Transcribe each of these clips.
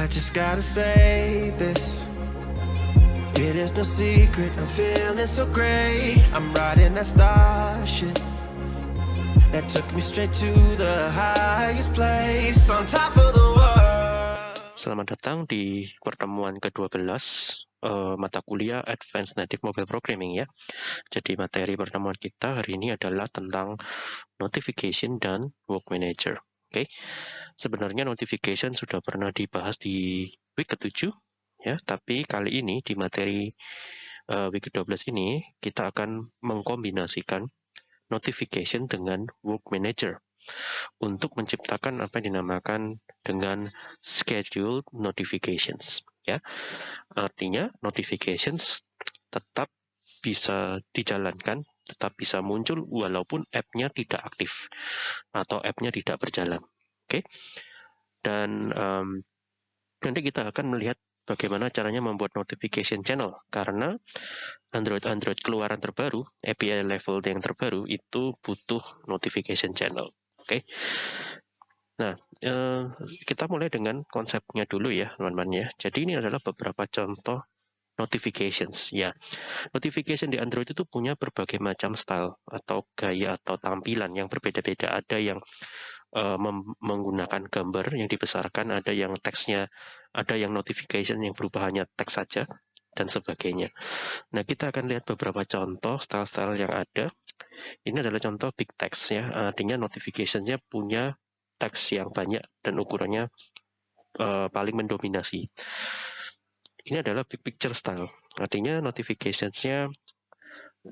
I just gotta say this. It is no secret, I'm feeling so great. I'm riding that starship that took me straight to the highest place on top of the world. Selamat datang di pertemuan ke-12 uh, mata kuliah Advanced Native Mobile Programming ya. Jadi materi pertemuan kita hari ini adalah tentang notification dan work manager. Oke. Okay. Sebenarnya notification sudah pernah dibahas di week ke-7 ya, tapi kali ini di materi uh, week ke-12 ini kita akan mengkombinasikan notification dengan work manager untuk menciptakan apa yang dinamakan dengan scheduled notifications ya. Artinya notifications tetap bisa dijalankan, tetap bisa muncul walaupun app-nya tidak aktif atau app-nya tidak berjalan. Oke. Okay? Dan um, nanti kita akan melihat bagaimana caranya membuat notification channel karena Android-Android keluaran terbaru, API level yang terbaru itu butuh notification channel. Oke. Okay? Nah, eh, kita mulai dengan konsepnya dulu ya, teman-teman ya. Jadi ini adalah beberapa contoh notifications ya. Notification di Android itu punya berbagai macam style atau gaya atau tampilan yang berbeda-beda. Ada yang uh, menggunakan gambar yang dibesarkan, ada yang teksnya, ada yang notification yang berubah hanya teks saja dan sebagainya. Nah, kita akan lihat beberapa contoh style-style yang ada. Ini adalah contoh big text ya, artinya notificationnya punya teks yang banyak dan ukurannya uh, paling mendominasi. Ini adalah big picture style, artinya notificationsnya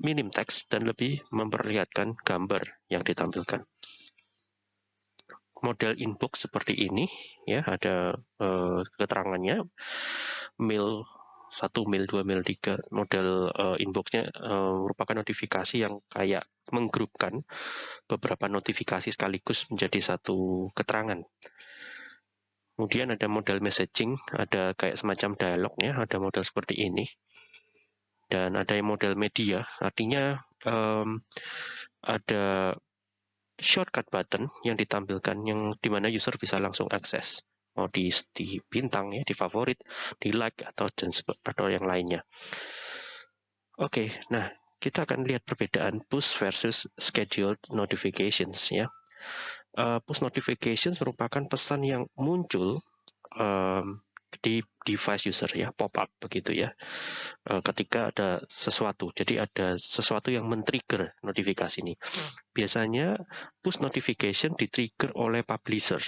minim teks dan lebih memperlihatkan gambar yang ditampilkan. Model inbox seperti ini, ya ada uh, keterangannya, mail 1 mil, 2 mil, 3 model uh, inboxnya uh, merupakan notifikasi yang kayak menggrupkan beberapa notifikasi sekaligus menjadi satu keterangan. Kemudian ada model messaging, ada kayak semacam dialog ya, ada model seperti ini. Dan ada yang model media, artinya um, ada shortcut button yang ditampilkan yang di mana user bisa langsung akses mau di, di bintang ya, di favorit, di like atau dan atau yang lainnya. Oke, okay, nah kita akan lihat perbedaan push versus scheduled notifications ya. Uh, push notifications merupakan pesan yang muncul um, di device user ya pop up begitu ya uh, ketika ada sesuatu jadi ada sesuatu yang men-trigger notifikasi ini biasanya push notification di-trigger oleh publisher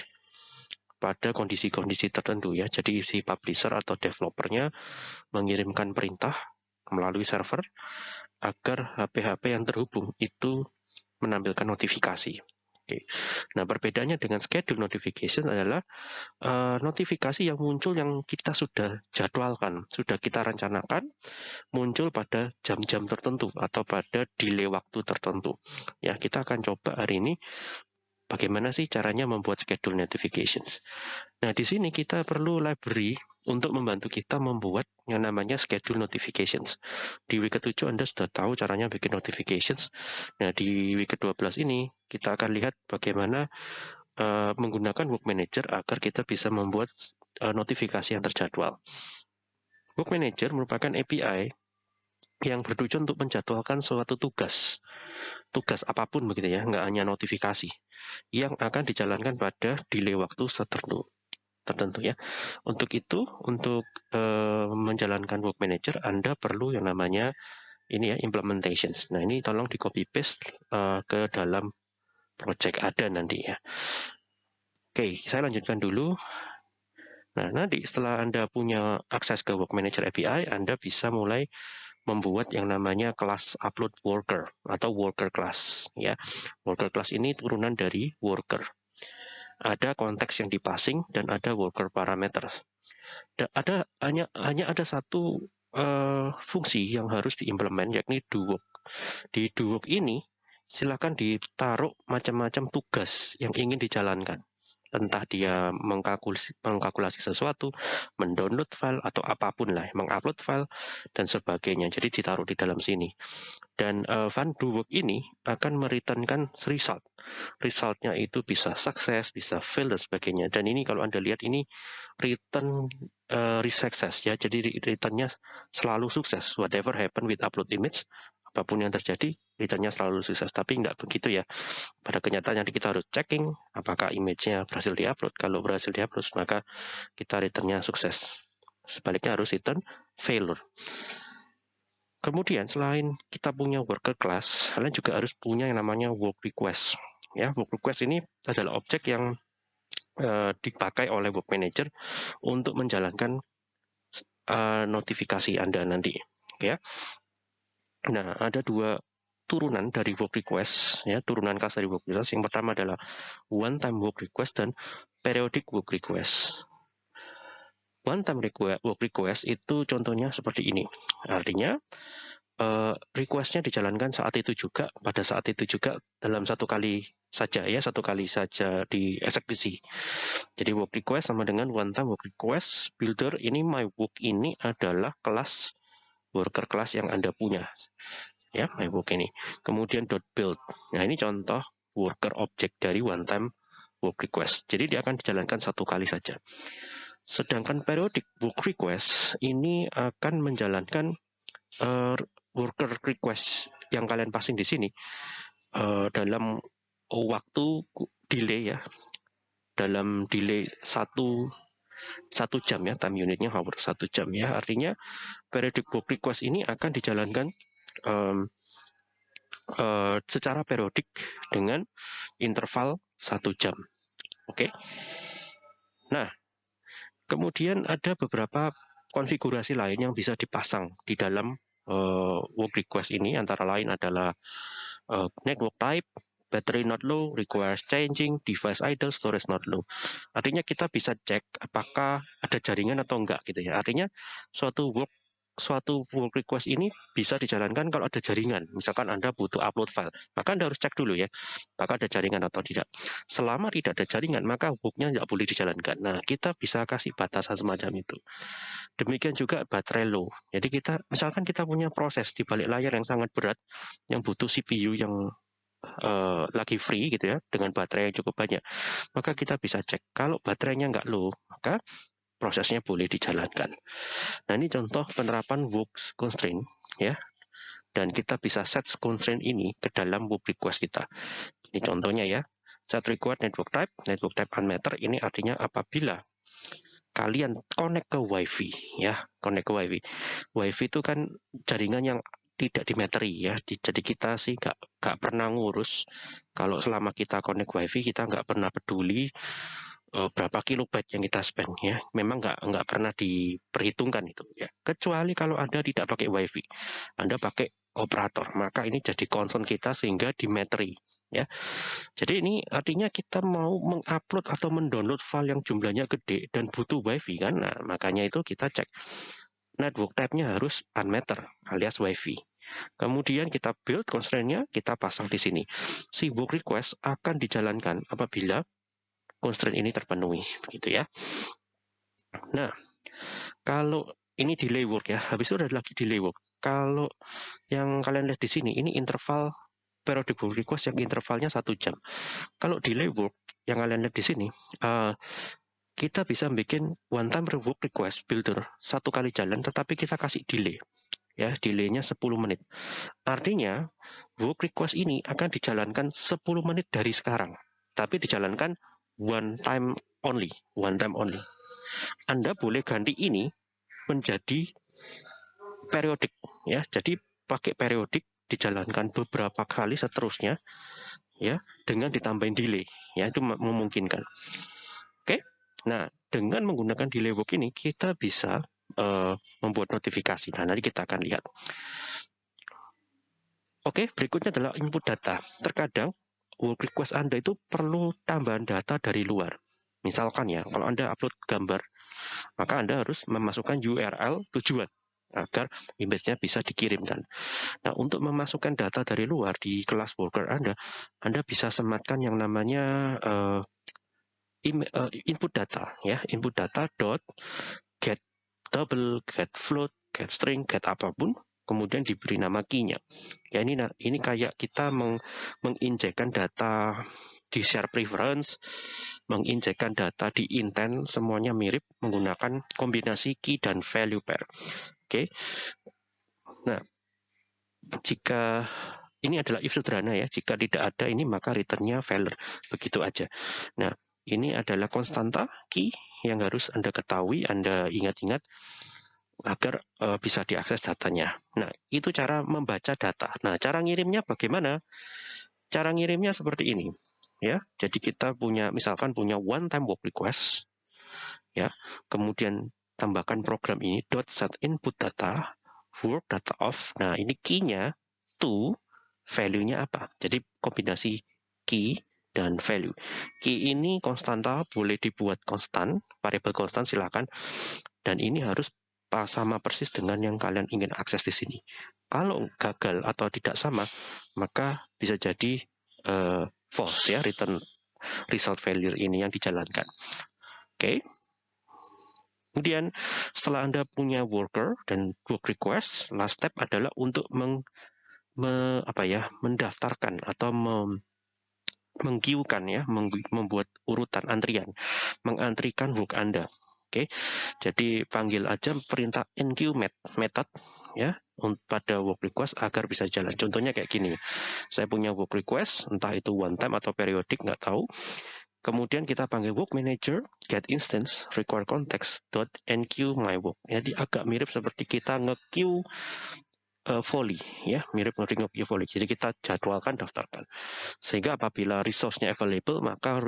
pada kondisi-kondisi tertentu ya. Jadi si publisher atau developernya mengirimkan perintah melalui server agar HP-HP yang terhubung itu menampilkan notifikasi. Oke. Nah, perbedaannya dengan schedule notification adalah uh, notifikasi yang muncul yang kita sudah jadwalkan, sudah kita rencanakan muncul pada jam-jam tertentu atau pada delay waktu tertentu. Ya, kita akan coba hari ini Bagaimana sih caranya membuat schedule notifications? Nah, di sini kita perlu library untuk membantu kita membuat yang namanya schedule notifications. Di week ke-7 Anda sudah tahu caranya bikin notifications. Nah, di week ke-12 ini kita akan lihat bagaimana uh, menggunakan Work Manager agar kita bisa membuat uh, notifikasi yang terjadwal. Work Manager merupakan API yang bertujuan untuk menjadwalkan suatu tugas, tugas apa pun begitu ya, nggak hanya notifikasi, yang akan dijalankan pada delay waktu tertentu, tertentu ya. Untuk itu, untuk e, menjalankan work manager, Anda perlu yang namanya ini ya implementations. Nah ini tolong di copy paste e, ke dalam project ada nanti ya. Oke, saya lanjutkan dulu. Nah, nanti setelah Anda punya akses ke Work Manager API, Anda bisa mulai membuat yang namanya kelas upload worker atau worker class ya. Worker class ini turunan dari worker. Ada konteks yang dipasing dan ada worker parameters. Ada hanya hanya ada satu uh, fungsi yang harus diimplement yakni do work. Di do work ini silakan ditaruh macam-macam tugas yang ingin dijalankan. Entah dia mengkalkulasi, mengkalkulasi sesuatu, mendownload file atau apa pun lah, mengupload file dan sebagainya. Jadi ditaruh di dalam sini. Dan uh, Van Do Work ini akan mereturnkan result. Resultnya itu bisa sukses, bisa fail dan sebagainya. Dan ini kalau Anda lihat ini return uh, success ya. Jadi returnnya selalu sukses. Whatever happen with upload image, apa pun yang terjadi, returnnya selalu sukses. Tapi nggak begitu ya. Pada kenyataannya kita harus checking apakah image-nya berhasil diupload. Kalau berhasil diupload, maka kita returnnya sukses. Sebaliknya harus return failure. Kemudian selain kita punya worker class, kalian juga harus punya yang namanya work request. Ya, work request ini adalah objek yang uh, dipakai oleh work manager untuk menjalankan uh, notifikasi Anda nanti. Ya, Nah, ada dua turunan dari work request, ya, turunan kelas dari work request. Yang pertama adalah one time work request dan periodic work request. One time work request itu contohnya seperti ini. Artinya, uh, requestnya dijalankan saat itu juga, pada saat itu juga dalam satu kali saja ya, satu kali saja dieksekusi. Jadi work request sama dengan one time work request builder ini my work ini adalah kelas worker class yang Anda punya. Ya, MyBook ini. Kemudian dot .build. Nah, ini contoh worker object dari one time work request. Jadi dia akan dijalankan satu kali saja. Sedangkan periodic work request ini akan menjalankan uh, worker request yang kalian passing di sini uh, dalam waktu delay ya dalam delay satu satu jam ya time unitnya hour satu jam ya. Artinya periodic work request ini akan dijalankan um, uh, secara periodik dengan interval satu jam. Oke? Okay? nah kemudian ada beberapa konfigurasi lain yang bisa dipasang di dalam uh, work request ini. Antara lain adalah uh, network type battery not low, requires changing, device idle, storage not low. Artinya kita bisa cek apakah ada jaringan atau enggak gitu ya. Artinya suatu work suatu work request ini bisa dijalankan kalau ada jaringan. Misalkan Anda butuh upload file, maka Anda harus cek dulu ya, apakah ada jaringan atau tidak. Selama tidak ada jaringan, maka worknya tidak boleh dijalankan. Nah, kita bisa kasih batasan semacam itu. Demikian juga baterai low. Jadi kita, misalkan kita punya proses di balik layar yang sangat berat, yang butuh CPU yang uh, lagi free gitu ya dengan baterai yang cukup banyak maka kita bisa cek kalau baterainya nggak low maka prosesnya boleh dijalankan. Nah ini contoh penerapan work constraint ya. Dan kita bisa set constraint ini ke dalam work request kita. Ini contohnya ya set required network type network type unmeter ini artinya apabila kalian connect ke wifi ya connect ke wifi. Wifi itu kan jaringan yang tidak dimeteri ya. Jadi kita sih nggak nggak pernah ngurus kalau selama kita connect wifi kita nggak pernah peduli uh, berapa kilobyte yang kita spend ya. Memang nggak nggak pernah diperhitungkan itu ya. Kecuali kalau anda tidak pakai wifi, anda pakai operator, maka ini jadi concern kita sehingga dimeteri ya. Jadi ini artinya kita mau mengupload atau mendownload file yang jumlahnya gede dan butuh wifi kan. Nah, makanya itu kita cek network type-nya harus unmeter alias wifi. Kemudian kita build constraint-nya, kita pasang di sini. Si work request akan dijalankan apabila constraint ini terpenuhi, begitu ya. Nah, kalau ini delay work ya, habis itu ada lagi delay work. Kalau yang kalian lihat di sini, ini interval periodic work request yang intervalnya satu jam. Kalau delay work yang kalian lihat di sini, uh, kita bisa bikin one time work request builder satu kali jalan, tetapi kita kasih delay ya delaynya 10 menit. Artinya work request ini akan dijalankan 10 menit dari sekarang, tapi dijalankan one time only, one time only. Anda boleh ganti ini menjadi periodik ya. Jadi pakai periodik dijalankan beberapa kali seterusnya ya dengan ditambahin delay ya itu memungkinkan. Oke. Nah, dengan menggunakan delay work ini kita bisa uh, membuat notifikasi. Nah, nanti kita akan lihat. Oke, berikutnya adalah input data. Terkadang work request Anda itu perlu tambahan data dari luar. Misalkan ya, kalau Anda upload gambar, maka Anda harus memasukkan URL tujuan agar image-nya bisa dikirimkan. Nah, untuk memasukkan data dari luar di kelas worker Anda, Anda bisa sematkan yang namanya uh, input data ya, input data dot get double, get float, get string, get apa pun kemudian diberi nama key-nya. Ya ini ini kayak kita meng, menginjekkan data di share preference, menginjekkan data di intent, semuanya mirip menggunakan kombinasi key dan value pair. Oke. Nah, jika ini adalah if sederhana ya, jika tidak ada ini maka returnnya failure, begitu aja. Nah, ini adalah konstanta key yang harus Anda ketahui, Anda ingat-ingat agar uh, bisa diakses datanya. Nah, itu cara membaca data. Nah, cara ngirimnya bagaimana? Cara ngirimnya seperti ini, ya. Jadi kita punya misalkan punya one time work request ya. Kemudian tambahkan program ini dot set input data work data of. Nah, ini key-nya to value-nya apa. Jadi kombinasi key dan value. Key ini konstanta boleh dibuat konstan, variabel konstan silakan. Dan ini harus sama persis dengan yang kalian ingin akses di sini. Kalau gagal atau tidak sama, maka bisa jadi uh, false ya return result failure ini yang dijalankan. Oke. Okay. Kemudian setelah Anda punya worker dan work request, last step adalah untuk meng me, apa ya mendaftarkan atau mem, menggiukan ya membuat urutan antrian mengantrikan work Anda Oke, jadi panggil aja perintah enqueue method ya pada work request agar bisa jalan. Contohnya kayak gini, saya punya work request, entah itu one time atau periodik nggak tahu. Kemudian kita panggil work manager get instance require context dot enqueue my work. Jadi agak mirip seperti kita nge-queue uh, volley ya mirip of volley jadi kita jadwalkan daftarkan. Sehingga apabila resource-nya available maka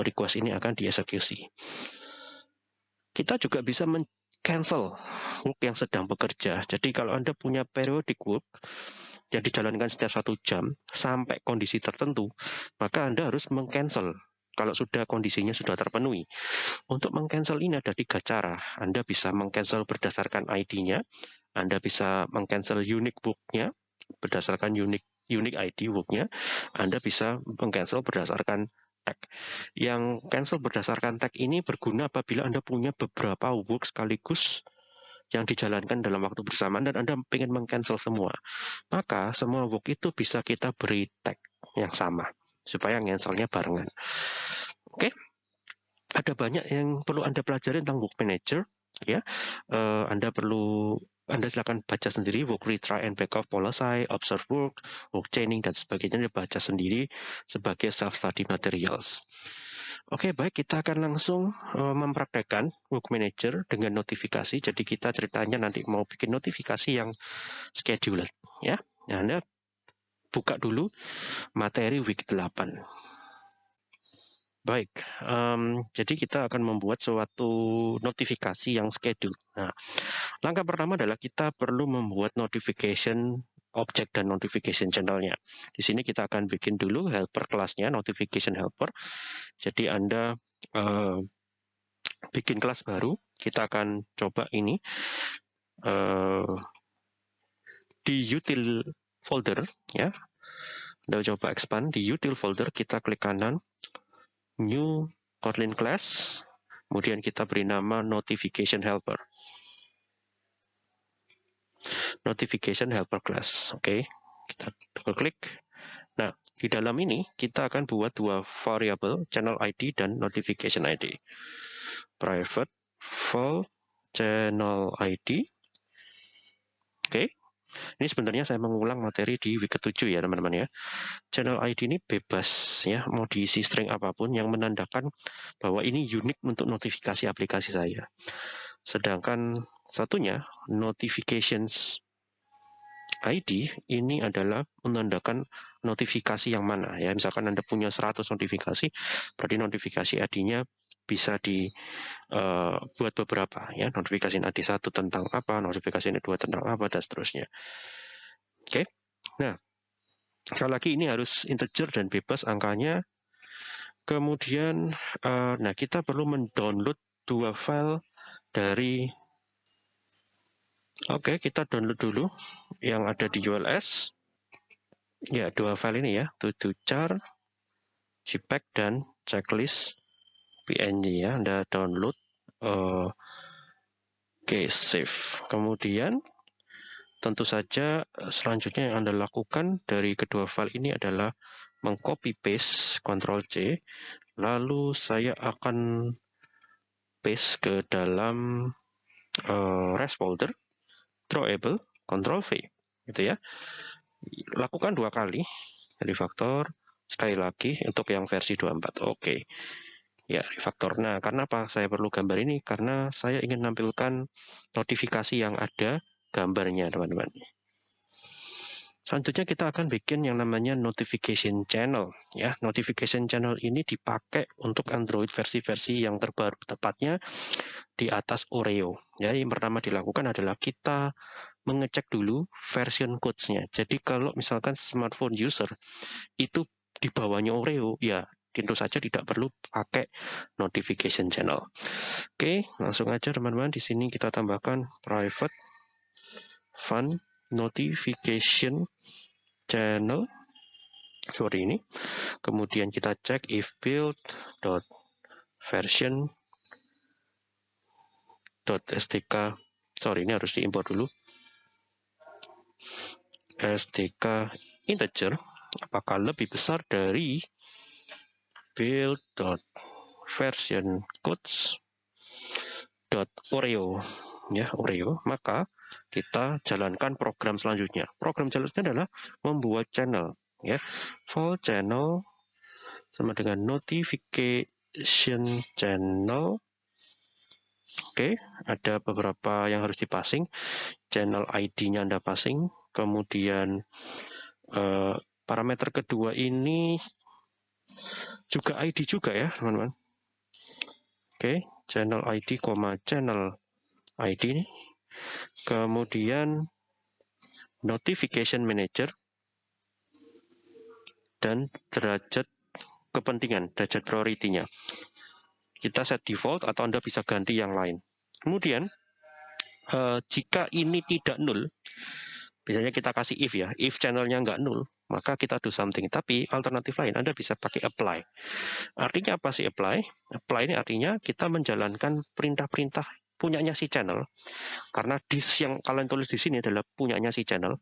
request ini akan dieksekusi. Kita juga bisa cancel work yang sedang bekerja. Jadi kalau anda punya periodic work yang dijalankan setiap satu jam sampai kondisi tertentu maka anda harus mengcancel kalau sudah kondisinya sudah terpenuhi. Untuk mengcancel ini ada tiga cara. Anda bisa mengcancel berdasarkan ID-nya, anda bisa mengcancel unique booknya berdasarkan unique unique ID booknya. Anda bisa mengcancel berdasarkan tag. Yang cancel berdasarkan tag ini berguna apabila Anda punya beberapa book sekaligus yang dijalankan dalam waktu bersamaan dan Anda ingin mengcancel semua. Maka semua book itu bisa kita beri tag yang sama supaya cancelnya barengan. Oke. Ada banyak yang perlu Anda pelajari tentang book manager ya. Uh, anda perlu anda silakan baca sendiri work retry and backup policy, observe work, work chaining dan sebagainya baca sendiri sebagai self study materials. Oke, baik kita akan langsung uh, mempraktekkan work manager dengan notifikasi. Jadi kita ceritanya nanti mau bikin notifikasi yang scheduled ya. Nah, Anda buka dulu materi week 8. Baik, um, jadi kita akan membuat suatu notifikasi yang schedule. Nah, langkah pertama adalah kita perlu membuat notification object dan notification channelnya. Di sini kita akan bikin dulu helper kelasnya, notification helper. Jadi Anda uh, bikin kelas baru, kita akan coba ini uh, di util folder, ya. Anda coba expand di util folder, kita klik kanan, new Kotlin class, kemudian kita beri nama notification helper. Notification helper class, oke. Okay. Kita double klik. Nah, di dalam ini kita akan buat dua variabel, channel ID dan notification ID. Private full channel ID. Oke. Okay. Ini sebenarnya saya mengulang materi di week ke-7 ya teman-teman ya. Channel ID ini bebas ya, mau diisi string apa pun yang menandakan bahwa ini unik untuk notifikasi aplikasi saya. Sedangkan satunya notifications ID ini adalah menandakan notifikasi yang mana ya. Misalkan Anda punya 100 notifikasi, berarti notifikasi ID-nya bisa dibuat uh, beberapa ya. Notifikasi ID satu tentang apa notifikasi ID dua tentang apa dan seterusnya. Oke. Okay? nah sekali lagi ini harus integer dan bebas angkanya. Kemudian uh, nah kita perlu mendownload dua file dari oke okay, kita download dulu yang ada di ULS ya dua file ini ya. To, to char jpeg dan checklist PNG ya, Anda download. Oke, okay, save. Kemudian tentu saja selanjutnya yang Anda lakukan dari kedua file ini adalah mengcopy paste Ctrl C, lalu saya akan paste ke dalam uh, rest folder, drawable, Ctrl V, gitu ya. Lakukan dua kali, refactor, sekali lagi untuk yang versi 24. Oke. Okay. Ya, refaktor. Nah, karena apa saya perlu gambar ini? Karena saya ingin menampilkan notifikasi yang ada gambarnya, teman-teman. Selanjutnya kita akan bikin yang namanya notification channel. Ya, notification channel ini dipakai untuk Android versi-versi yang terbaru, tepatnya di atas Oreo. Ya, yang pertama dilakukan adalah kita mengecek dulu version codes-nya. Jadi kalau misalkan smartphone user itu di bawahnya Oreo, ya tentu saja tidak perlu pakai notification channel. Oke, langsung aja teman-teman di sini kita tambahkan private fun notification channel seperti ini. Kemudian kita cek if build dot version dot stk sorry ini harus diimport dulu stk integer apakah lebih besar dari build version codes oreo. Ya oreo. Maka kita jalankan program selanjutnya. Program selanjutnya adalah membuat channel. Ya full channel sama dengan notification channel. Oke ada beberapa yang harus dipasing. Channel ID nya anda passing kemudian eh, parameter kedua ini juga ID juga ya teman-teman. Oke channel ID channel ID ini. Kemudian notification manager dan derajat kepentingan derajat priority-nya. Kita set default atau Anda bisa ganti yang lain. Kemudian eh, jika ini tidak null biasanya kita kasih if ya if channelnya nggak null maka kita do something. Tapi alternatif lain, Anda bisa pakai apply. Artinya apa sih apply? Apply ini artinya kita menjalankan perintah-perintah punyanya si channel. Karena disk yang kalian tulis di sini adalah punyanya si channel.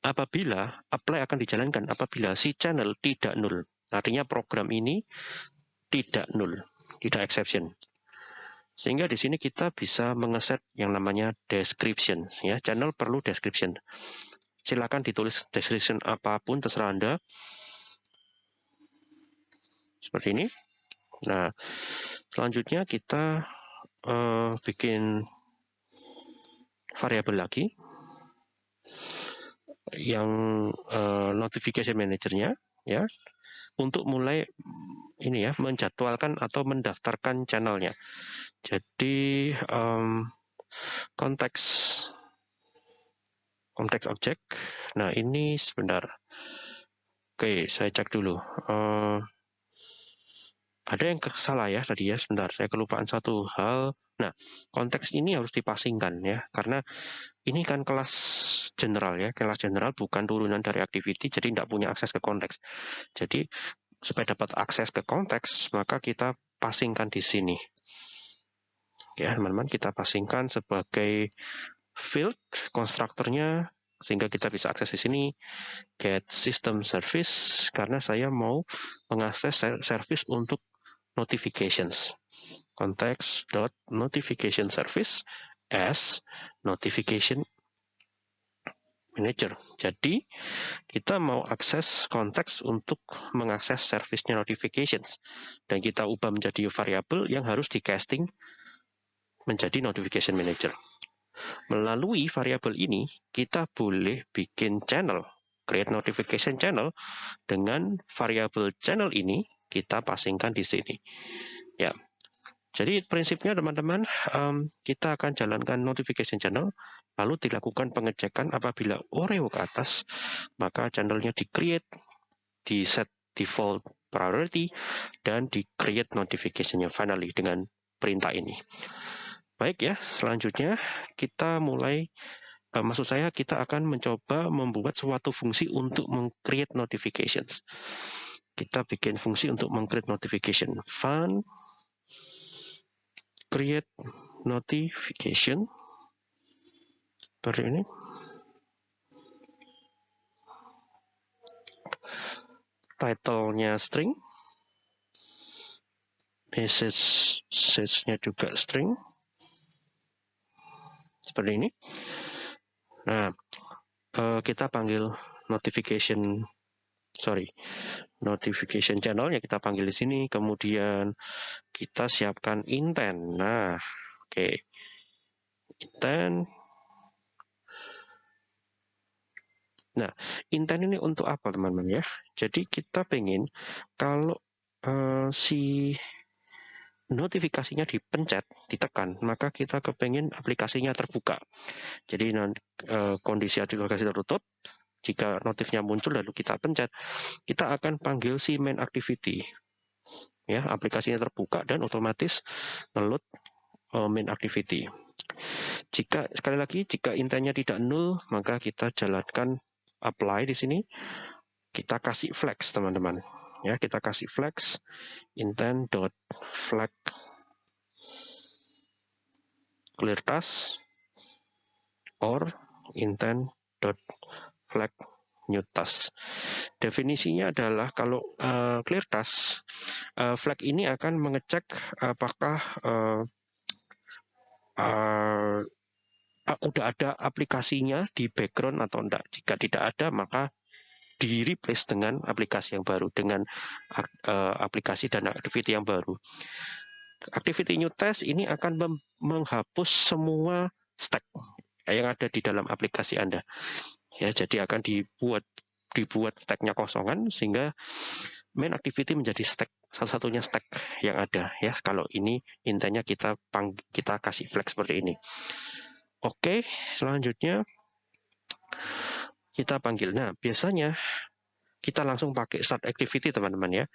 Apabila apply akan dijalankan apabila si channel tidak null. Artinya program ini tidak null, tidak exception. Sehingga di sini kita bisa mengeset yang namanya description. Ya, channel perlu description silakan ditulis description apa pun terserah Anda. Seperti ini. Nah, selanjutnya kita uh, bikin variabel lagi yang uh, notification manajernya ya untuk mulai ini ya menjadwalkan atau mendaftarkan channelnya. Jadi um, konteks konteks objek. Nah, ini sebentar. Oke, saya cek dulu. Uh, ada yang salah ya tadi ya, sebentar. Saya kelupaan satu hal. Nah, konteks ini harus dipasingkan ya, karena ini kan kelas general ya, kelas general bukan turunan dari activity, jadi tidak punya akses ke konteks. Jadi, supaya dapat akses ke konteks, maka kita pasingkan di sini. Ya, teman-teman, kita pasingkan sebagai field konstruktornya sehingga kita bisa akses di sini get system service karena saya mau mengakses service untuk notifications context dot notification service as notification manager. Jadi kita mau akses konteks untuk mengakses service-nya notifications dan kita ubah menjadi variabel yang harus di casting menjadi notification manager. Melalui variabel ini, kita boleh bikin channel, create notification channel, dengan variabel channel ini kita pasingkan di sini. Ya, jadi prinsipnya teman-teman, um, kita akan jalankan notification channel, lalu dilakukan pengecekan apabila Oreo ke atas, maka channelnya di-create, di set default priority, dan di-create notification-nya finally dengan perintah ini. Baik ya, selanjutnya kita mulai, uh, maksud saya kita akan mencoba membuat suatu fungsi untuk meng-create notifications. Kita bikin fungsi untuk meng-create notification. Fun create notification. Seperti ini. Title-nya string. Message message-nya juga string. Seperti ini. Nah uh, kita panggil notification. Sorry notification channel ya kita panggil di sini kemudian kita siapkan intent nah oke okay. intent nah intent ini untuk apa teman-teman ya jadi kita pengen kalau uh, si notifikasinya dipencet, ditekan, maka kita kepengen aplikasinya terbuka. Jadi e, kondisi aplikasi tertutup, jika notifnya muncul lalu kita pencet, kita akan panggil si main activity. Ya, aplikasinya terbuka dan otomatis ngeload e, main activity. Jika sekali lagi jika intentnya tidak null, maka kita jalankan apply di sini. Kita kasih flex teman-teman ya kita kasih flex intent dot flag clear task or intent dot flag new task definisinya adalah kalau uh, clear task uh, flag ini akan mengecek apakah uh, uh, udah ada aplikasinya di background atau enggak. Jika tidak ada, maka di replace dengan aplikasi yang baru dengan uh, aplikasi dan activity yang baru. Activity new test ini akan menghapus semua stack yang ada di dalam aplikasi Anda. Ya, jadi akan dibuat dibuat stacknya kosongan sehingga main activity menjadi stack salah satunya stack yang ada ya kalau ini intinya kita pang, kita kasih flex seperti ini oke selanjutnya kita panggil. Nah, biasanya kita langsung pakai start activity teman-teman ya.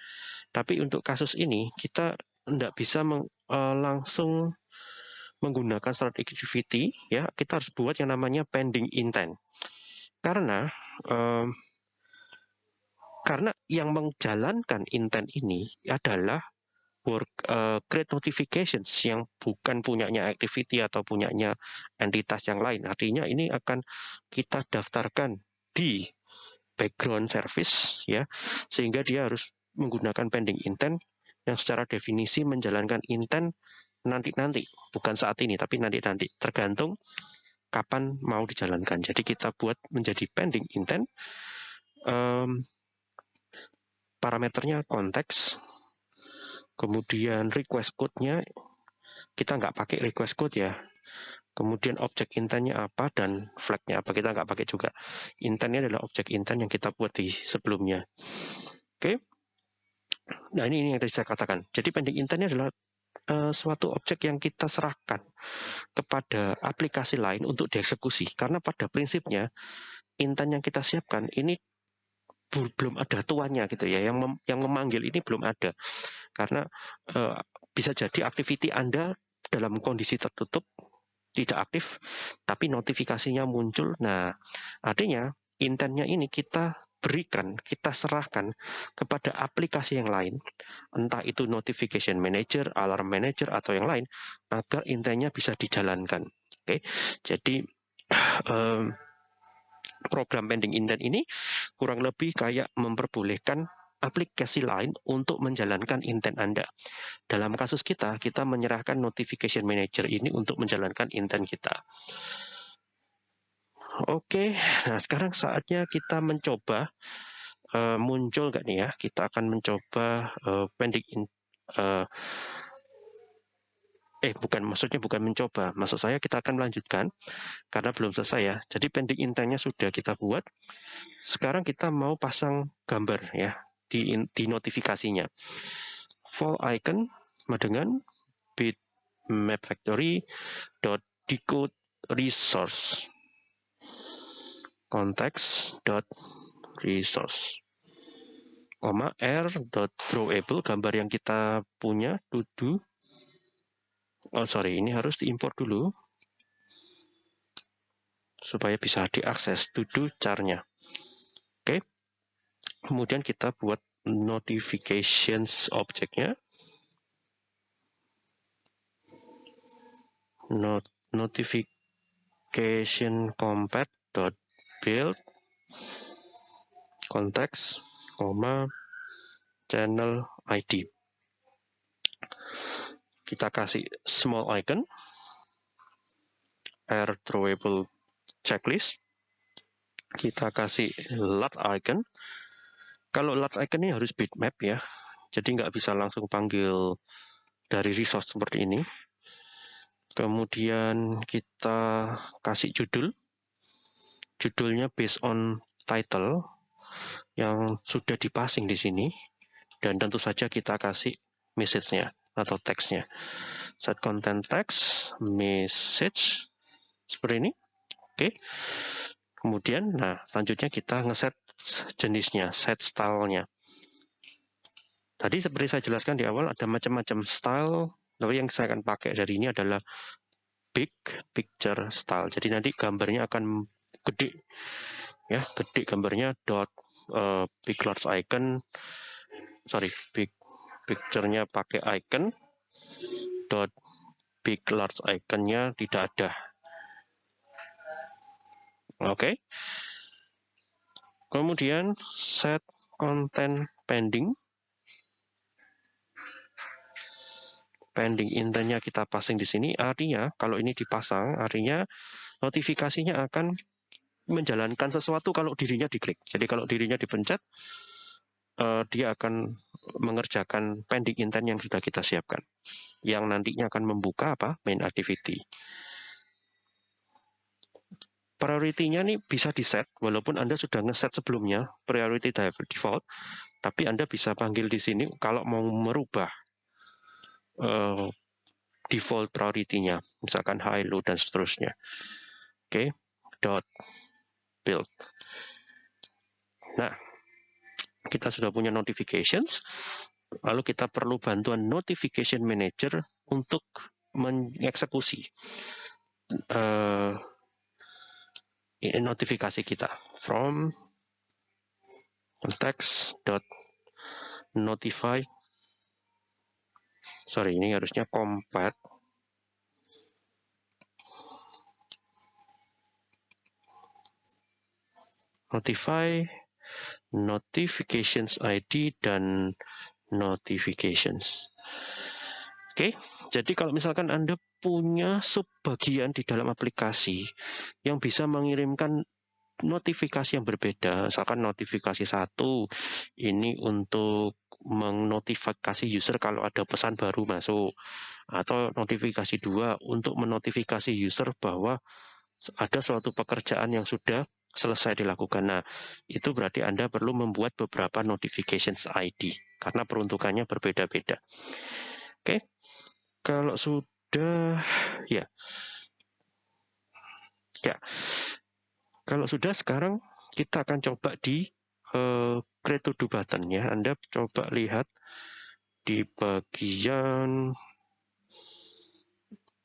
Tapi untuk kasus ini kita tidak bisa meng, uh, langsung menggunakan start activity ya. Kita harus buat yang namanya pending intent. Karena um, karena yang menjalankan intent ini adalah work uh, create notifications yang bukan punyanya activity atau punyanya entitas yang lain. Artinya ini akan kita daftarkan di background service ya sehingga dia harus menggunakan pending intent yang secara definisi menjalankan intent nanti-nanti bukan saat ini tapi nanti-nanti tergantung kapan mau dijalankan jadi kita buat menjadi pending intent um, parameternya konteks kemudian request code-nya kita nggak pakai request code ya Kemudian objek intentnya apa dan flagnya apa kita nggak pakai juga. Intentnya adalah objek intent yang kita buat di sebelumnya. Oke. Nah ini, ini yang tadi saya katakan. Jadi pending intentnya adalah uh, suatu objek yang kita serahkan kepada aplikasi lain untuk dieksekusi. Karena pada prinsipnya intent yang kita siapkan ini belum ada tuannya gitu ya yang mem yang memanggil ini belum ada karena uh, bisa jadi activity Anda dalam kondisi tertutup tidak aktif, tapi notifikasinya muncul. Nah, artinya intentnya ini kita berikan, kita serahkan kepada aplikasi yang lain, entah itu notification manager, alarm manager, atau yang lain, agar intentnya bisa dijalankan. Oke, jadi um, program pending intent ini kurang lebih kayak memperbolehkan aplikasi lain untuk menjalankan intent Anda. Dalam kasus kita, kita menyerahkan notification manager ini untuk menjalankan intent kita. Oke, nah sekarang saatnya kita mencoba uh, muncul nggak nih ya? Kita akan mencoba uh, pending in, uh, eh bukan maksudnya bukan mencoba, maksud saya kita akan melanjutkan karena belum selesai ya. Jadi pending intentnya sudah kita buat. Sekarang kita mau pasang gambar ya di, di notifikasinya. Fall icon dengan bitmap factory dot decode resource context dot resource koma r dot drawable gambar yang kita punya to oh sorry ini harus diimport dulu supaya bisa diakses to do carnya oke okay kemudian kita buat notifications objeknya. Not notification compat dot build konteks koma channel ID kita kasih small icon. Air throwable checklist. Kita kasih lat icon. Kalau lat icon ini harus bitmap ya. Jadi nggak bisa langsung panggil dari resource seperti ini. Kemudian kita kasih judul judulnya based on title yang sudah dipasing di sini dan tentu saja kita kasih message-nya atau teksnya. Set content text, message, seperti ini. Oke. Kemudian, nah selanjutnya kita ngeset jenisnya, set style-nya. Tadi seperti saya jelaskan di awal ada macam-macam style, tapi yang saya akan pakai dari ini adalah big picture style. Jadi nanti gambarnya akan gede, ya gede gambarnya dot uh, big large icon, sorry big picture-nya pakai icon. Dot big large iconnya tidak ada. Oke. Okay. kemudian set content pending. Pending intinya kita pasang di sini. Artinya kalau ini dipasang artinya notifikasinya akan menjalankan sesuatu kalau dirinya diklik jadi kalau dirinya dipencet uh, dia akan mengerjakan pending intent yang sudah kita siapkan, yang nantinya akan membuka apa main activity. Priority-nya nih bisa di-set, walaupun Anda sudah ngeset sebelumnya, priority default, tapi Anda bisa panggil di sini kalau mau merubah uh, default priority-nya, misalkan high, low, dan seterusnya. Oke, okay. dot build. Nah, kita sudah punya notifications, lalu kita perlu bantuan notification manager untuk mengeksekusi uh, notifikasi kita. From context notify. Sorry ini harusnya compat notify notifications ID dan notifications. Oke, jadi kalau misalkan Anda punya subbagian di dalam aplikasi yang bisa mengirimkan notifikasi yang berbeda, misalkan notifikasi satu ini untuk menotifikasi user kalau ada pesan baru masuk, atau notifikasi dua untuk menotifikasi user bahwa ada suatu pekerjaan yang sudah selesai dilakukan. Nah, itu berarti Anda perlu membuat beberapa notifications ID karena peruntukannya berbeda-beda. Oke. Kalau sudah ya. Ya. Kalau sudah sekarang kita akan coba di uh, create to do button ya. Anda coba lihat di bagian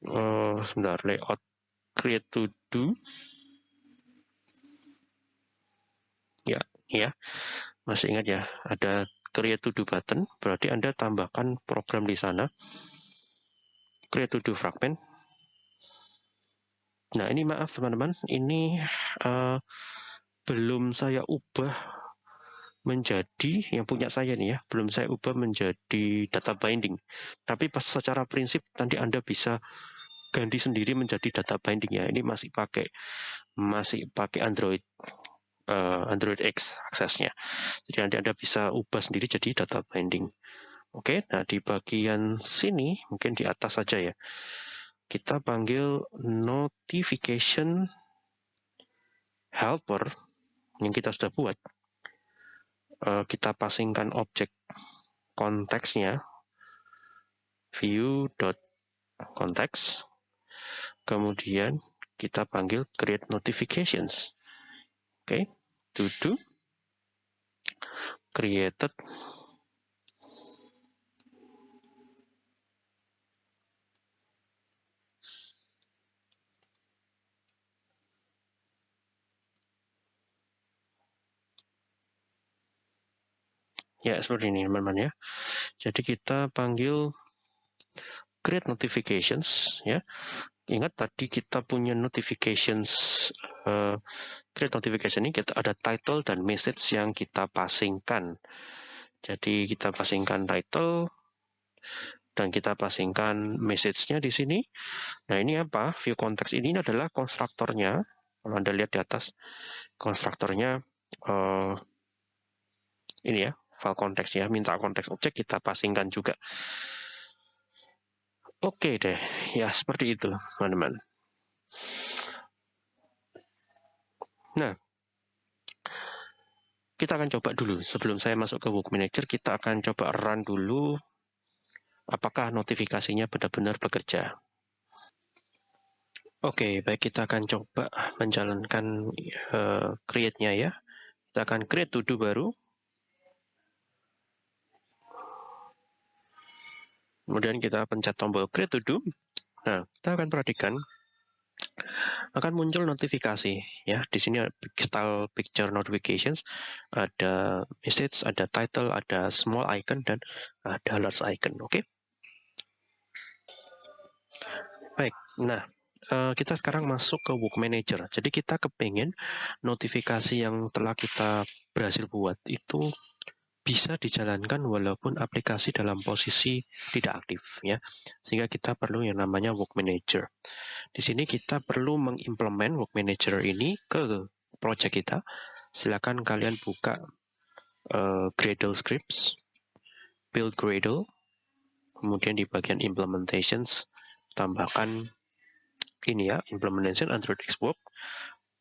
uh, sebentar layout create to do Ya. Masih ingat ya, ada create to do button, berarti Anda tambahkan program di sana. Create to do fragment. Nah, ini maaf teman-teman, ini uh, belum saya ubah menjadi yang punya saya nih ya, belum saya ubah menjadi data binding. Tapi pas secara prinsip nanti Anda bisa ganti sendiri menjadi data binding ya. Ini masih pakai masih pakai Android uh, Android X aksesnya. Jadi nanti Anda bisa ubah sendiri jadi data binding. Oke, nah di bagian sini, mungkin di atas saja ya, kita panggil notification helper yang kita sudah buat. Uh, kita pasingkan objek konteksnya view.context kemudian kita panggil create notifications oke okay to do created Ya, seperti ini teman-teman ya. Jadi kita panggil create notifications ya. Ingat tadi kita punya notifications uh, create notification ini kita ada title dan message yang kita pasingkan. Jadi kita pasingkan title dan kita pasingkan message-nya di sini. Nah ini apa? View context ini adalah konstruktornya. Kalau anda lihat di atas konstruktornya uh, ini ya file konteks ya minta konteks objek kita pasingkan juga Oke deh, ya seperti itu teman-teman. Nah, kita akan coba dulu sebelum saya masuk ke Work Manager, kita akan coba run dulu apakah notifikasinya benar-benar bekerja. Oke, baik kita akan coba menjalankan uh, create-nya ya. Kita akan create to-do baru. Kemudian kita pencet tombol create to do. Nah, kita akan perhatikan akan muncul notifikasi ya. Di sini style picture notifications, ada message, ada title, ada small icon dan ada large icon. Oke. Okay? Baik. Nah, eh, kita sekarang masuk ke Work Manager. Jadi kita kepengen notifikasi yang telah kita berhasil buat itu bisa dijalankan walaupun aplikasi dalam posisi tidak aktif ya. Sehingga kita perlu yang namanya work manager. Di sini kita perlu mengimplement work manager ini ke project kita. Silakan kalian buka uh, Gradle scripts, build Gradle, kemudian di bagian implementations tambahkan ini ya, implementation Android Xbox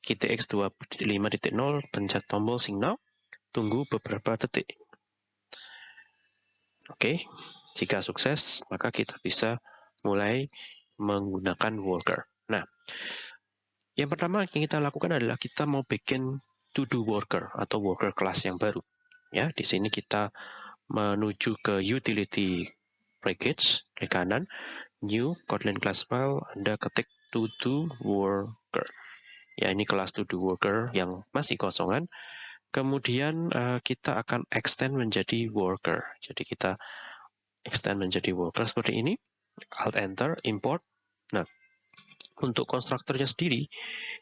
GTX 2.5.0 pencet tombol signal tunggu beberapa detik Oke, jika sukses, maka kita bisa mulai menggunakan worker. Nah, yang pertama yang kita lakukan adalah kita mau bikin to-do worker atau worker class yang baru. Ya, di sini kita menuju ke utility package, klik kanan, new Kotlin class file, Anda ketik to-do worker. Ya, ini kelas to-do worker yang masih kosongan. Kemudian uh, kita akan extend menjadi worker. Jadi kita extend menjadi worker seperti ini. Alt Enter, import. Nah, untuk konstruktornya sendiri,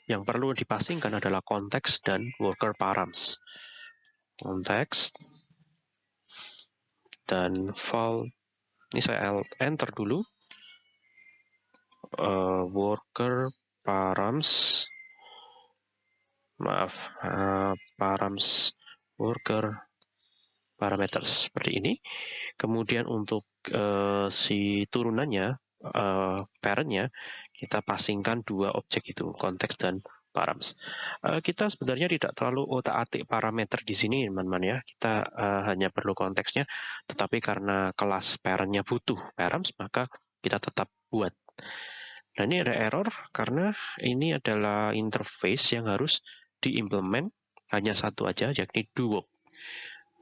yang perlu dipasingkan adalah konteks dan worker params. Konteks dan file. Ini saya alt enter dulu. Uh, worker params maaf uh, params worker parameters seperti ini. Kemudian untuk uh, si turunannya uh, parentnya kita pasingkan dua objek itu konteks dan params. Uh, kita sebenarnya tidak terlalu otak-atik parameter di sini teman-teman ya. Kita uh, hanya perlu konteksnya. Tetapi karena kelas parentnya butuh params maka kita tetap buat. Nah ini ada error karena ini adalah interface yang harus diimplement hanya satu aja, yakni do work.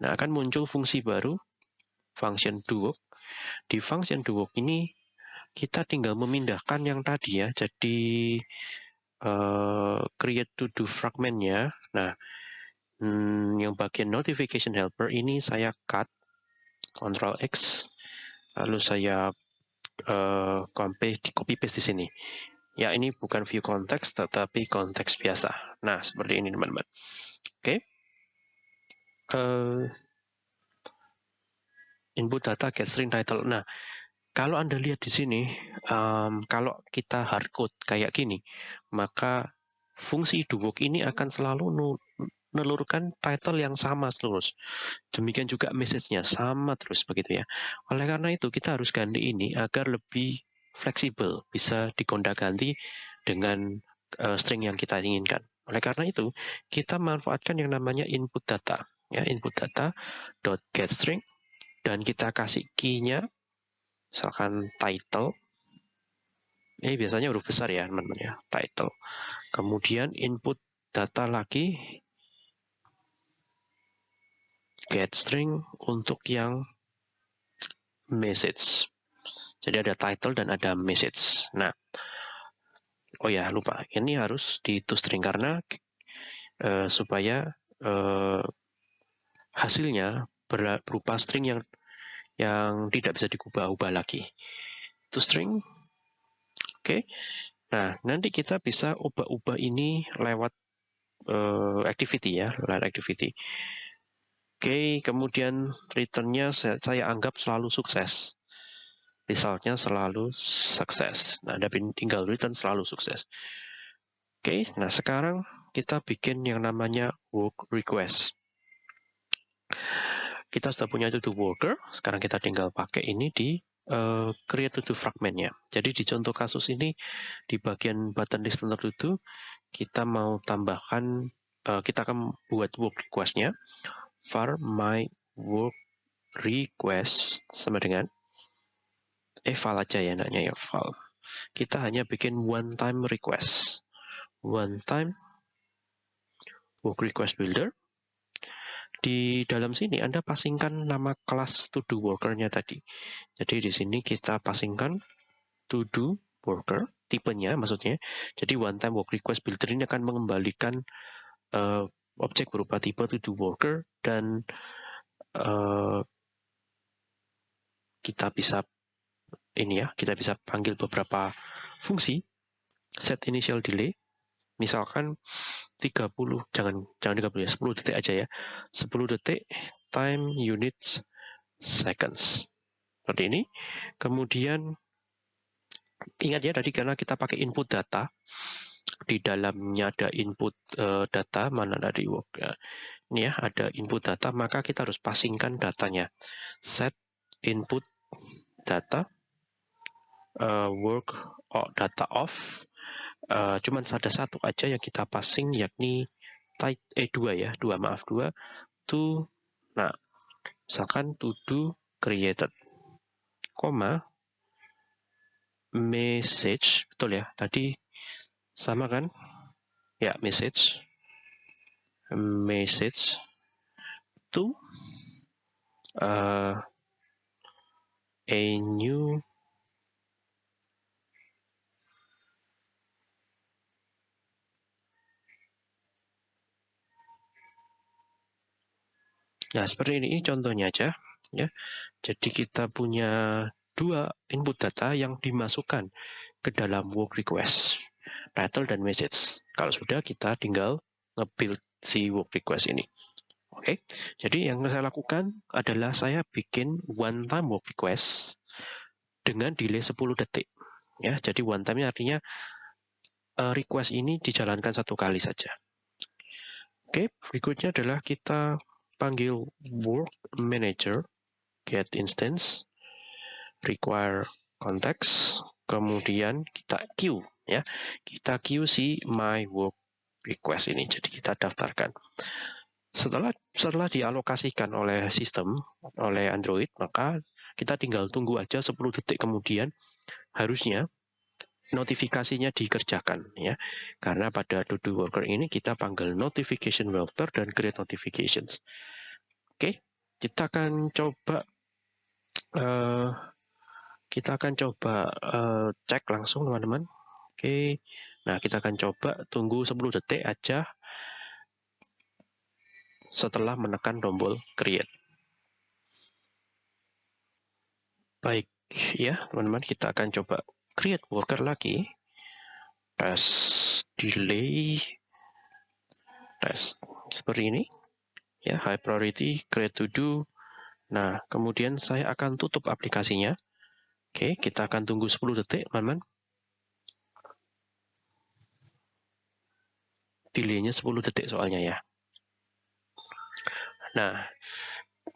Nah, akan muncul fungsi baru, function do work. Di function do work ini, kita tinggal memindahkan yang tadi ya, jadi uh, create to do fragmentnya. Nah, hmm, yang bagian notification helper ini saya cut, Ctrl X, lalu saya uh, copy, copy paste di sini. Ya, ini bukan view konteks, tetapi konteks biasa. Nah, seperti ini teman-teman. Oke. Okay. Uh, eh, input data get string title. Nah, kalau Anda lihat di sini, um, kalau kita hardcode kayak gini, maka fungsi dowork ini akan selalu menelurkan title yang sama terus. Demikian juga message-nya sama terus begitu ya. Oleh karena itu kita harus ganti ini agar lebih fleksibel, bisa digonda-ganti dengan uh, string yang kita inginkan. Oleh karena itu, kita manfaatkan yang namanya input data, ya input data dot get string dan kita kasih key-nya misalkan title. Ini biasanya huruf besar ya, teman-teman ya, title. Kemudian input data lagi get string untuk yang message. Jadi ada title dan ada message. Nah, oh ya lupa, ini harus di toString karena uh, supaya uh, hasilnya berupa string yang yang tidak bisa diubah-ubah lagi. ToString, oke. Okay. Nah, nanti kita bisa ubah-ubah ini lewat uh, activity ya, lewat activity. Oke, okay, kemudian returnnya saya, saya anggap selalu sukses. Resultnya selalu sukses. Nah, ada tinggal return selalu sukses. Oke, okay, nah sekarang kita bikin yang namanya work request. Kita sudah punya to-do worker, sekarang kita tinggal pakai ini di uh, create to-do fragmentnya. Jadi di contoh kasus ini, di bagian button list to-do, kita mau tambahkan, uh, kita akan buat work request-nya, var my work request sama dengan eval aja ya enaknya ya eval. Kita hanya bikin one time request. One time work request builder. Di dalam sini Anda pasingkan nama kelas to do worker-nya tadi. Jadi di sini kita pasingkan to do worker, tipenya maksudnya. Jadi one time work request builder ini akan mengembalikan uh, objek berupa tipe to do worker dan uh, kita bisa ini ya, kita bisa panggil beberapa fungsi. Set initial delay misalkan 30 jangan jangan 30 ya 10 detik aja ya. 10 detik time units seconds. Seperti ini. Kemudian ingat ya tadi karena kita pakai input data di dalamnya ada input uh, data mana dari work ya. ini ya ada input data maka kita harus pasingkan datanya. Set input data uh, work or data off. Uh, cuman ada satu aja yang kita passing yakni type eh dua ya dua maaf dua to nah misalkan to do created koma message betul ya tadi sama kan? Ya message message to uh, a new Nah, seperti ini, contohnya aja. ya. Jadi kita punya dua input data yang dimasukkan ke dalam work request, title dan message. Kalau sudah, kita tinggal nge-build si work request ini. Oke, jadi yang saya lakukan adalah saya bikin one time work request dengan delay 10 detik. Ya, jadi one time artinya uh, request ini dijalankan satu kali saja. Oke, berikutnya adalah kita panggil work manager get instance require context kemudian kita queue ya. Kita queue si my work request ini jadi kita daftarkan. Setelah setelah dialokasikan oleh sistem oleh Android maka kita tinggal tunggu aja 10 detik kemudian harusnya notifikasinya dikerjakan ya. Karena pada to worker ini kita panggil notification welfare dan create notifications. Oke kita akan coba uh, kita akan coba uh, cek langsung teman-teman. Oke nah kita akan coba tunggu 10 detik aja setelah menekan tombol create. Baik ya teman-teman kita akan coba create worker lagi tes delay tes seperti ini. Ya high priority create to do. Nah kemudian saya akan tutup aplikasinya. Oke kita akan tunggu 10 detik teman-teman. Delaynya 10 detik soalnya ya. Nah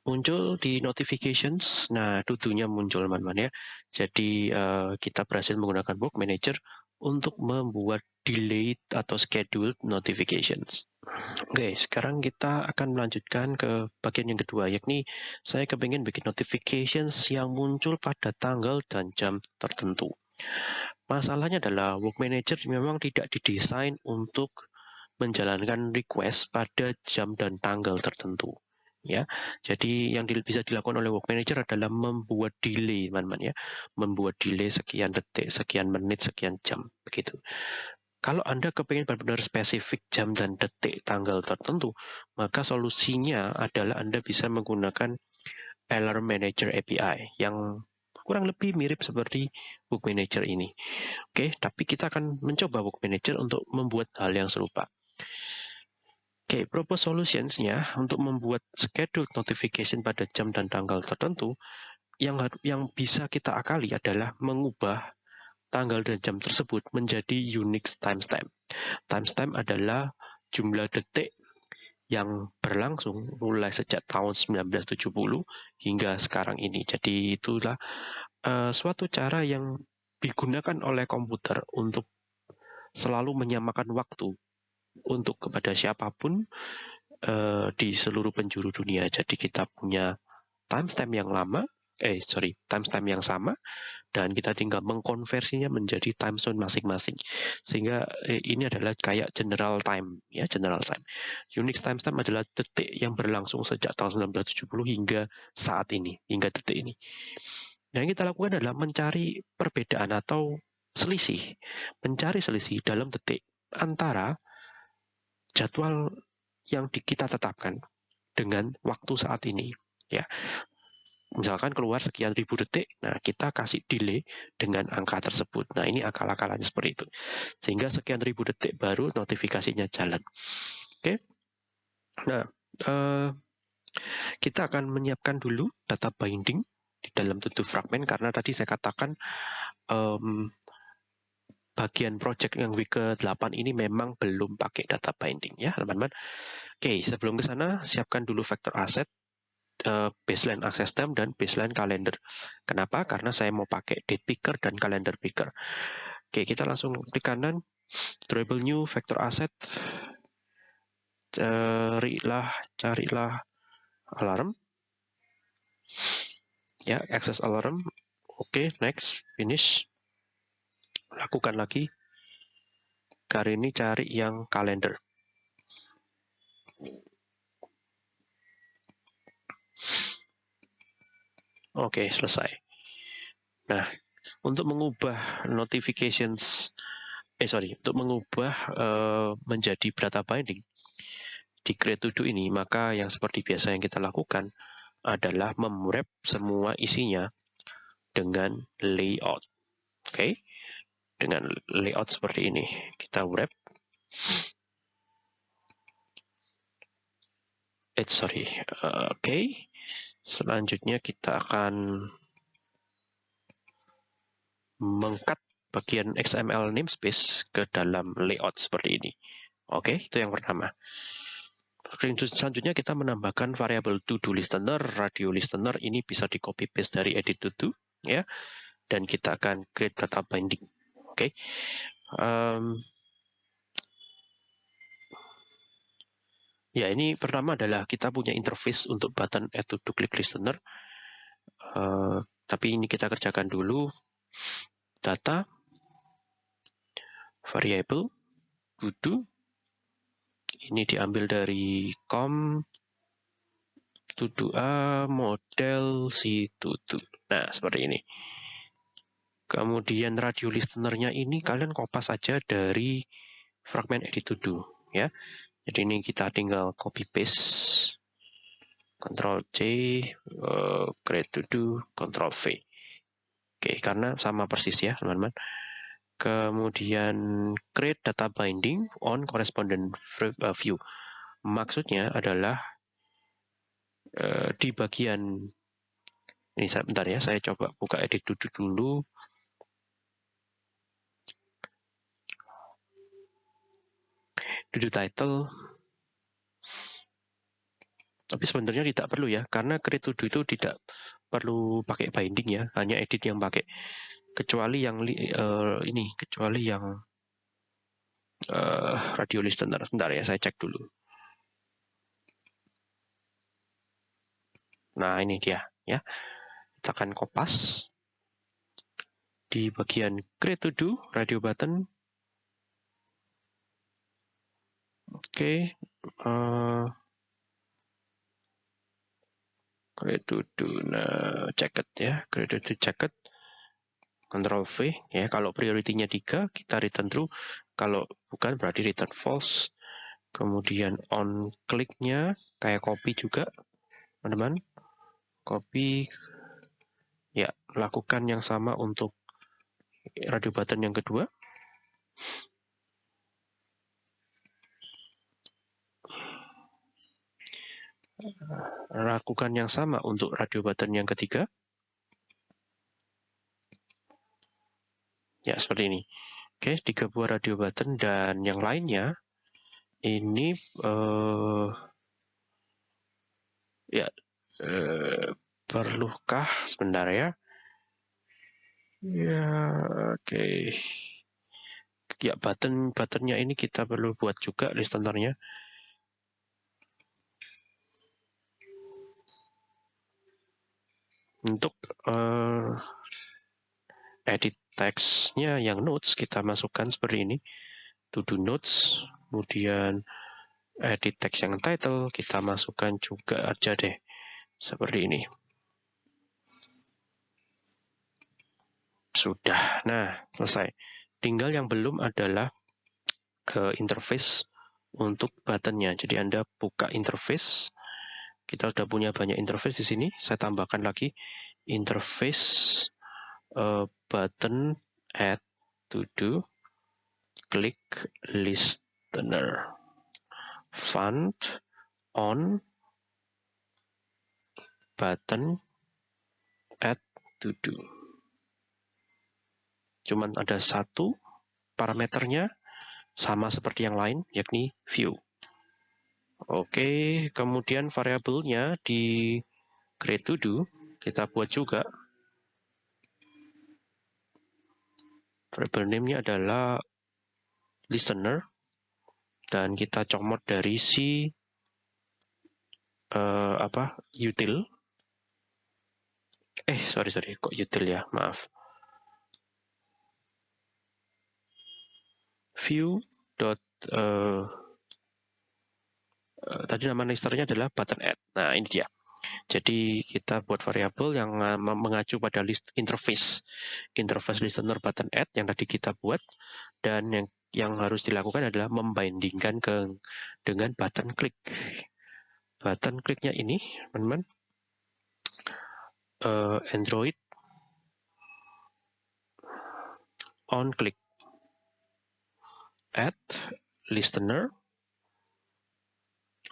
muncul di notifications. Nah, tutunya muncul teman-teman ya. Jadi uh, kita berhasil menggunakan Work Manager untuk membuat delayed atau scheduled notifications. Oke, okay, sekarang kita akan melanjutkan ke bagian yang kedua, yakni saya kepingin bikin notifications yang muncul pada tanggal dan jam tertentu. Masalahnya adalah Work Manager memang tidak didesain untuk menjalankan request pada jam dan tanggal tertentu ya. Jadi yang bisa dilakukan oleh work manager adalah membuat delay, teman-teman ya. Membuat delay sekian detik, sekian menit, sekian jam begitu. Kalau Anda kepingin benar-benar spesifik jam dan detik tanggal tertentu, maka solusinya adalah Anda bisa menggunakan Alarm Manager API yang kurang lebih mirip seperti Book Manager ini. Oke, tapi kita akan mencoba Book Manager untuk membuat hal yang serupa. Oke, propose solutions-nya untuk membuat schedule notification pada jam dan tanggal tertentu yang yang bisa kita akali adalah mengubah tanggal dan jam tersebut menjadi unique timestamp. Timestamp adalah jumlah detik yang berlangsung mulai sejak tahun 1970 hingga sekarang ini. Jadi itulah uh, suatu cara yang digunakan oleh komputer untuk selalu menyamakan waktu untuk kepada siapa pun uh, di seluruh penjuru dunia. Jadi kita punya timestamp yang lama, eh sorry, timestamp yang sama dan kita tinggal mengkonversinya menjadi time zone masing-masing. Sehingga eh, ini adalah kayak general time, ya general time. Unix timestamp adalah detik yang berlangsung sejak tahun 1970 hingga saat ini, hingga detik ini. Yang kita lakukan adalah mencari perbedaan atau selisih, mencari selisih dalam detik antara jadwal yang kita tetapkan dengan waktu saat ini ya misalkan keluar sekian ribu detik, nah kita kasih delay dengan angka tersebut. Nah ini akal-akalannya seperti itu. Sehingga sekian ribu detik baru notifikasinya jalan. Oke, nah uh, kita akan menyiapkan dulu data binding di dalam tutup fragment karena tadi saya katakan um, bagian project yang week ke-8 ini memang belum pakai data binding ya teman-teman. Oke, sebelum ke sana siapkan dulu vector asset uh, baseline access time dan baseline calendar. Kenapa? Karena saya mau pakai date picker dan calendar picker. Oke, kita langsung klik kanan, drawable new vector asset, carilah, carilah alarm, ya, access alarm, oke, next, finish, lakukan lagi, kali ini cari yang kalender. Oke, selesai. Nah, untuk mengubah notifications, eh sorry, untuk mengubah uh, menjadi data binding di to do ini, maka yang seperti biasa yang kita lakukan adalah memwrap semua isinya dengan layout. Oke, okay? Dengan layout seperti ini. Kita wrap. Eh, sorry. Oke. Okay. Selanjutnya kita akan mengkat bagian XML namespace ke dalam layout seperti ini. Oke, itu yang pertama. Selanjutnya kita menambahkan variabel to-do listener, radio listener ini bisa di copy paste dari edit to-do ya. Dan kita akan create data binding. Oke. Um, Ya, ini pertama adalah kita punya interface untuk button add to, click listener. Uh, tapi ini kita kerjakan dulu. Data, variable, to Ini diambil dari com to A model si to Nah, seperti ini. Kemudian radio listenernya ini kalian kopas saja dari fragment edit to do ya. Jadi ini kita tinggal copy paste, Ctrl C, uh, create to do, Ctrl V. Oke, karena sama persis ya teman-teman. Kemudian create data binding on correspondent eh, view. Maksudnya adalah uh, di bagian ini sebentar ya, saya coba buka edit to dulu. Judul title. Tapi sebenarnya tidak perlu ya karena create to do itu tidak perlu pakai binding ya hanya edit yang pakai. Kecuali yang uh, ini kecuali yang uh, radio listener. Sebentar ya saya cek dulu. Nah ini dia ya. Kita akan kopas. Di bagian create to do radio button Oke, uh, create to nah, checked ya, create to checked. Ctrl V ya, kalau prioritinya 3 kita return true, kalau bukan berarti return false. Kemudian on clicknya kayak copy juga, teman-teman. Copy Ya, lakukan yang sama untuk radio button yang kedua. Lakukan yang sama untuk radio button yang ketiga. Ya, seperti ini. Oke, tiga buah radio button dan yang lainnya ini uh, ya uh, perlukah sebentar ya? Ya, oke. Okay. Ya, button buttonnya ini kita perlu buat juga listenernya. Untuk uh, edit teksnya yang notes kita masukkan seperti ini. To do notes kemudian edit text yang title kita masukkan juga aja deh seperti ini. Sudah. Nah selesai. Tinggal yang belum adalah ke interface untuk buttonnya. Jadi anda buka interface kita sudah punya banyak interface di sini. Saya tambahkan lagi interface uh, button add to do click listener. Font on button add to do. Cuman ada satu parameternya sama seperti yang lain yakni view oke kemudian variabelnya di create to do kita buat juga. Variable name-nya adalah listener dan kita comot dari si uh, apa util. Eh sorry sorry kok util ya? Maaf. View dot uh, tadi nama listenernya adalah button add. Nah ini dia. Jadi kita buat variabel yang mengacu pada list interface. Interface listener button add yang tadi kita buat dan yang yang harus dilakukan adalah membandingkan ke dengan button klik. Button kliknya ini, teman-teman, uh, Android on click. Add listener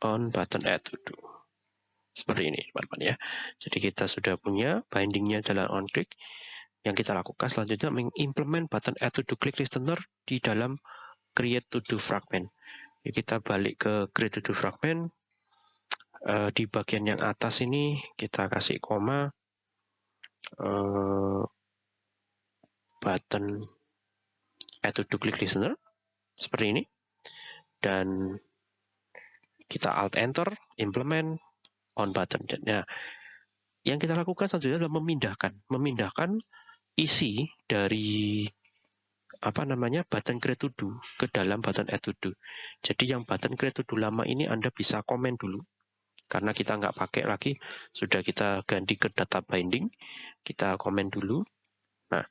on button add to do. Seperti ini, teman-teman ya. Jadi kita sudah punya bindingnya jalan on click. Yang kita lakukan selanjutnya mengimplement button add to do click listener di dalam create to do fragment. Ya, kita balik ke create to do fragment. Uh, di bagian yang atas ini kita kasih koma uh, button add to do click listener seperti ini dan kita alt enter implement on button. Nah, yang kita lakukan selanjutnya adalah memindahkan, memindahkan isi dari apa namanya button create to do ke dalam button add to do. Jadi yang button create to do lama ini Anda bisa komen dulu karena kita nggak pakai lagi sudah kita ganti ke data binding kita komen dulu nah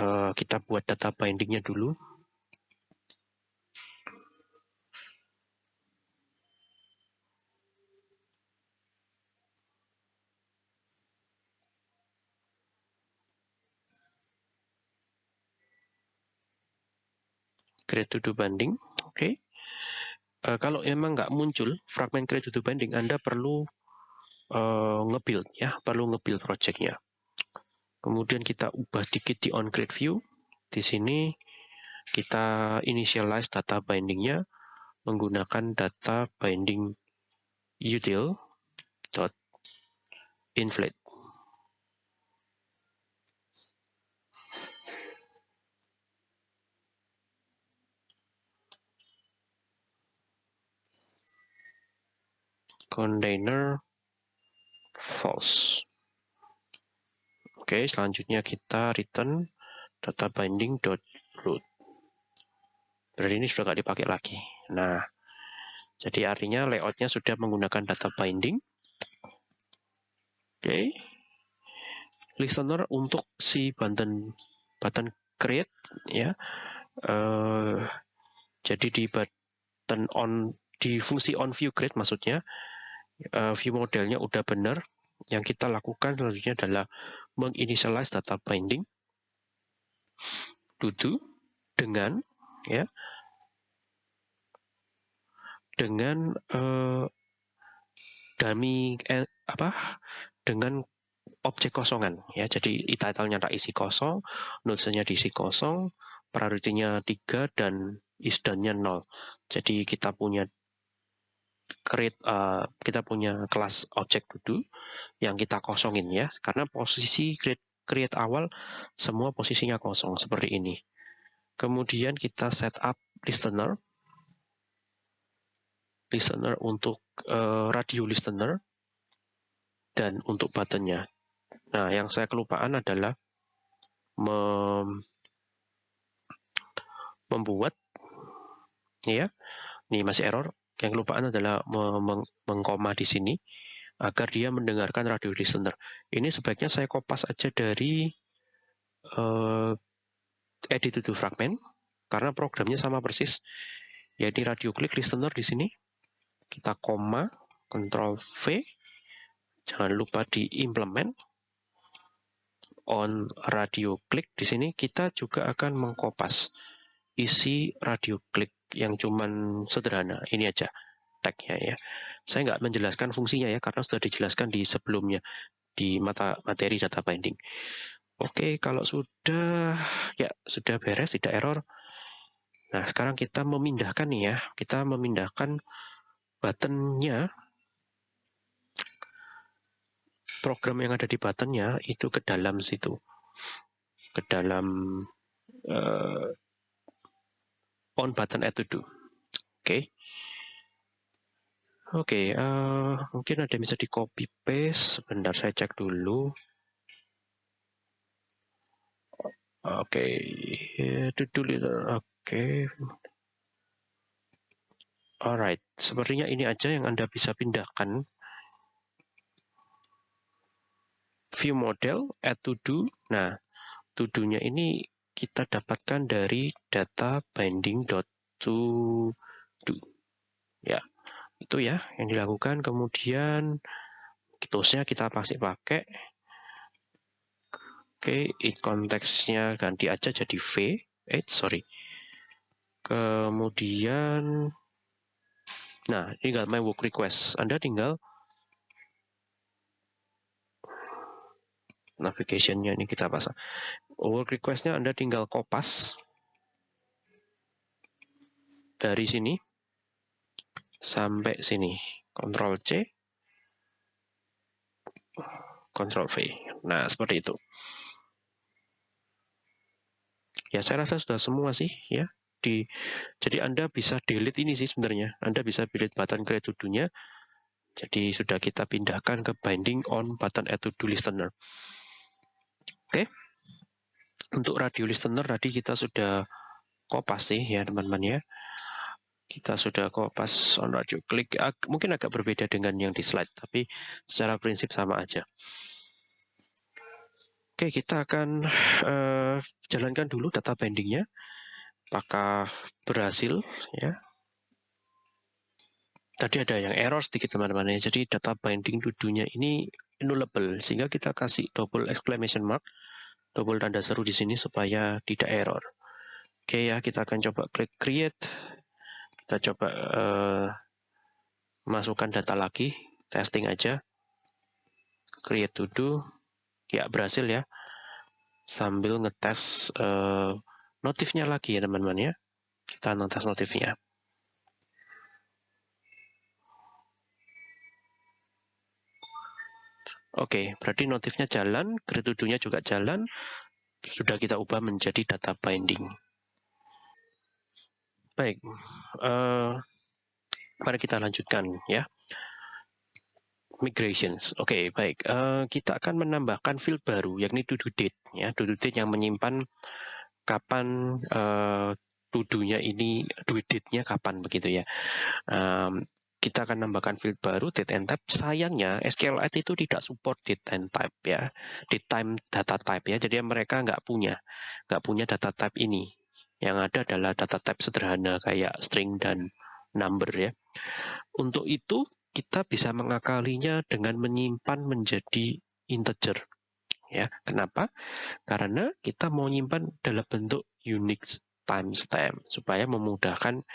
uh, kita buat data bindingnya dulu create to do banding. Oke. Okay. Uh, kalau memang nggak muncul fragment create to do banding, Anda perlu uh, nge-build ya, perlu nge-build projectnya. Kemudian kita ubah dikit di on create view. Di sini kita initialize data bindingnya menggunakan data binding util dot inflate. Container false. Oke, selanjutnya kita return data binding dot root. Berarti ini sudah nggak dipakai lagi. Nah, jadi artinya layoutnya sudah menggunakan data binding. Oke, listener untuk si button button create ya. Uh, jadi di button on di fungsi on view create maksudnya uh, view modelnya udah benar, yang kita lakukan selanjutnya adalah menginitialize data binding do dengan ya dengan uh, dummy eh, apa dengan objek kosongan ya. Jadi title-nya tak isi kosong nodes-nya diisi kosong priority-nya 3 dan isdan-nya 0 jadi kita punya create uh, kita punya kelas objek to yang kita kosongin ya karena posisi create create awal semua posisinya kosong seperti ini kemudian kita setup listener listener untuk uh, radio listener dan untuk buttonnya. Nah, yang saya kelupaan adalah mem membuat ya, ini masih error. Yang kelupaan adalah meng mengkoma di sini agar dia mendengarkan radio listener. Ini sebaiknya saya kopas aja dari uh, edit to fragment karena programnya sama persis. Jadi radio click listener di sini kita koma, Ctrl V, jangan lupa diimplement on radio click di sini kita juga akan mengkopas isi radio click yang cuman sederhana. Ini aja tagnya ya. Saya nggak menjelaskan fungsinya ya karena sudah dijelaskan di sebelumnya di mata materi data binding. Oke kalau sudah ya sudah beres tidak error. Nah sekarang kita memindahkan nih ya. Kita memindahkan buttonnya. Program yang ada di buttonnya itu ke dalam situ. Ke dalam uh, on button add to do oke okay. oke okay, uh, eh, mungkin ada yang bisa di copy paste sebentar saya cek dulu oke okay. to oke okay. Alright, sepertinya ini aja yang Anda bisa pindahkan. View model, add to do. Nah, to do-nya ini kita dapatkan dari data binding.to do. Ya, itu ya yang dilakukan. Kemudian toolsnya kita pasti pakai. Oke, okay, konteksnya ganti aja jadi V. Eh, sorry. Kemudian Nah, tinggal my work request. Anda tinggal navigation-nya ini kita pasang. Work request-nya Anda tinggal kopas dari sini sampai sini. Ctrl C, Ctrl V. Nah, seperti itu. Ya, saya rasa sudah semua sih, ya di jadi Anda bisa delete ini sih sebenarnya. Anda bisa delete button create to. Jadi sudah kita pindahkan ke binding on button add to do listener. Oke. Untuk radio listener tadi kita sudah kopas sih ya teman-teman ya. Kita sudah kopas on radio click. Mungkin agak berbeda dengan yang di slide, tapi secara prinsip sama aja. Oke, kita akan uh, jalankan dulu data bindingnya apakah berhasil ya tadi ada yang error sedikit teman-teman ya. Jadi data binding dudunya ini nullable sehingga kita kasih double exclamation mark double tanda seru di sini supaya tidak error. Oke ya kita akan coba klik create. Kita coba uh, masukkan data lagi testing aja. Create to do. Ya berhasil ya. Sambil ngetes uh, notifnya lagi ya teman-teman ya. Kita notas notifnya. Oke, berarti notifnya jalan, grid juga jalan, sudah kita ubah menjadi data binding. Baik, uh, mari kita lanjutkan ya. Migrations. Oke, okay, baik. Uh, kita akan menambahkan field baru, yakni to do date. Ya, to do date yang menyimpan kapan uh, tuduhnya ini duit date-nya kapan begitu ya. Um, kita akan nambahkan field baru date and type. Sayangnya SQLite itu tidak support date and type ya, date time data type ya. Jadi mereka nggak punya, nggak punya data type ini. Yang ada adalah data type sederhana kayak string dan number ya. Untuk itu kita bisa mengakalinya dengan menyimpan menjadi integer. ya. Kenapa? Karena kita mau nyimpan dalam bentuk Unix timestamp supaya memudahkan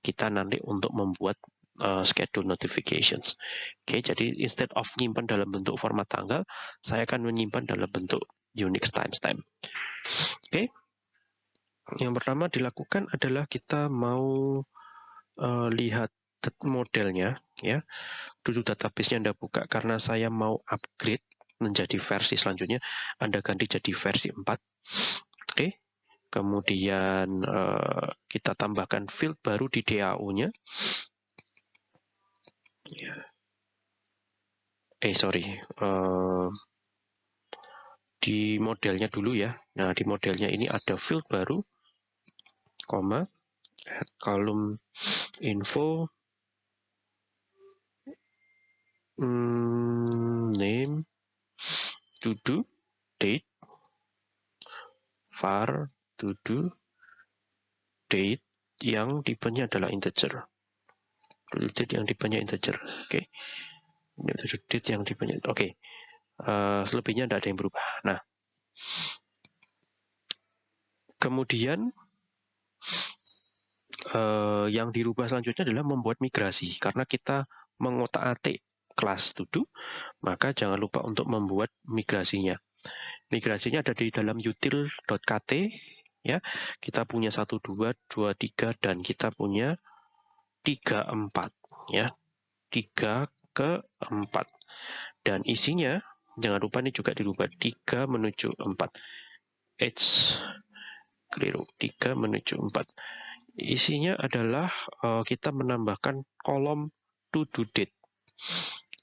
kita nanti untuk membuat uh, schedule notifications. Oke, okay, jadi instead of nyimpan dalam bentuk format tanggal, saya akan menyimpan dalam bentuk Unix timestamp. Oke, okay. yang pertama dilakukan adalah kita mau uh, lihat modelnya, ya. Dulu database-nya Anda buka karena saya mau upgrade menjadi versi selanjutnya, Anda ganti jadi versi 4. Oke, okay. kemudian uh, kita tambahkan field baru di DAO-nya. Ya. Eh sorry, uh, di modelnya dulu ya. Nah di modelnya ini ada field baru, koma, add column info, hmm, name, to do, date, var, to do, date yang tipenya adalah integer date yang tipenya integer. Oke. Okay. date yang tipenya oke. Okay. Uh, eh, selebihnya tidak ada yang berubah. Nah, kemudian uh, yang dirubah selanjutnya adalah membuat migrasi karena kita mengotak-atik kelas to maka jangan lupa untuk membuat migrasinya. Migrasinya ada di dalam util.kt ya. Kita punya 1 2 2 3 dan kita punya 3, 4. Ya. 3 ke 4. Dan isinya, jangan lupa ini juga dirubah. 3 menuju 4. H keliru. 3 menuju 4. Isinya adalah uh, kita menambahkan kolom to do date.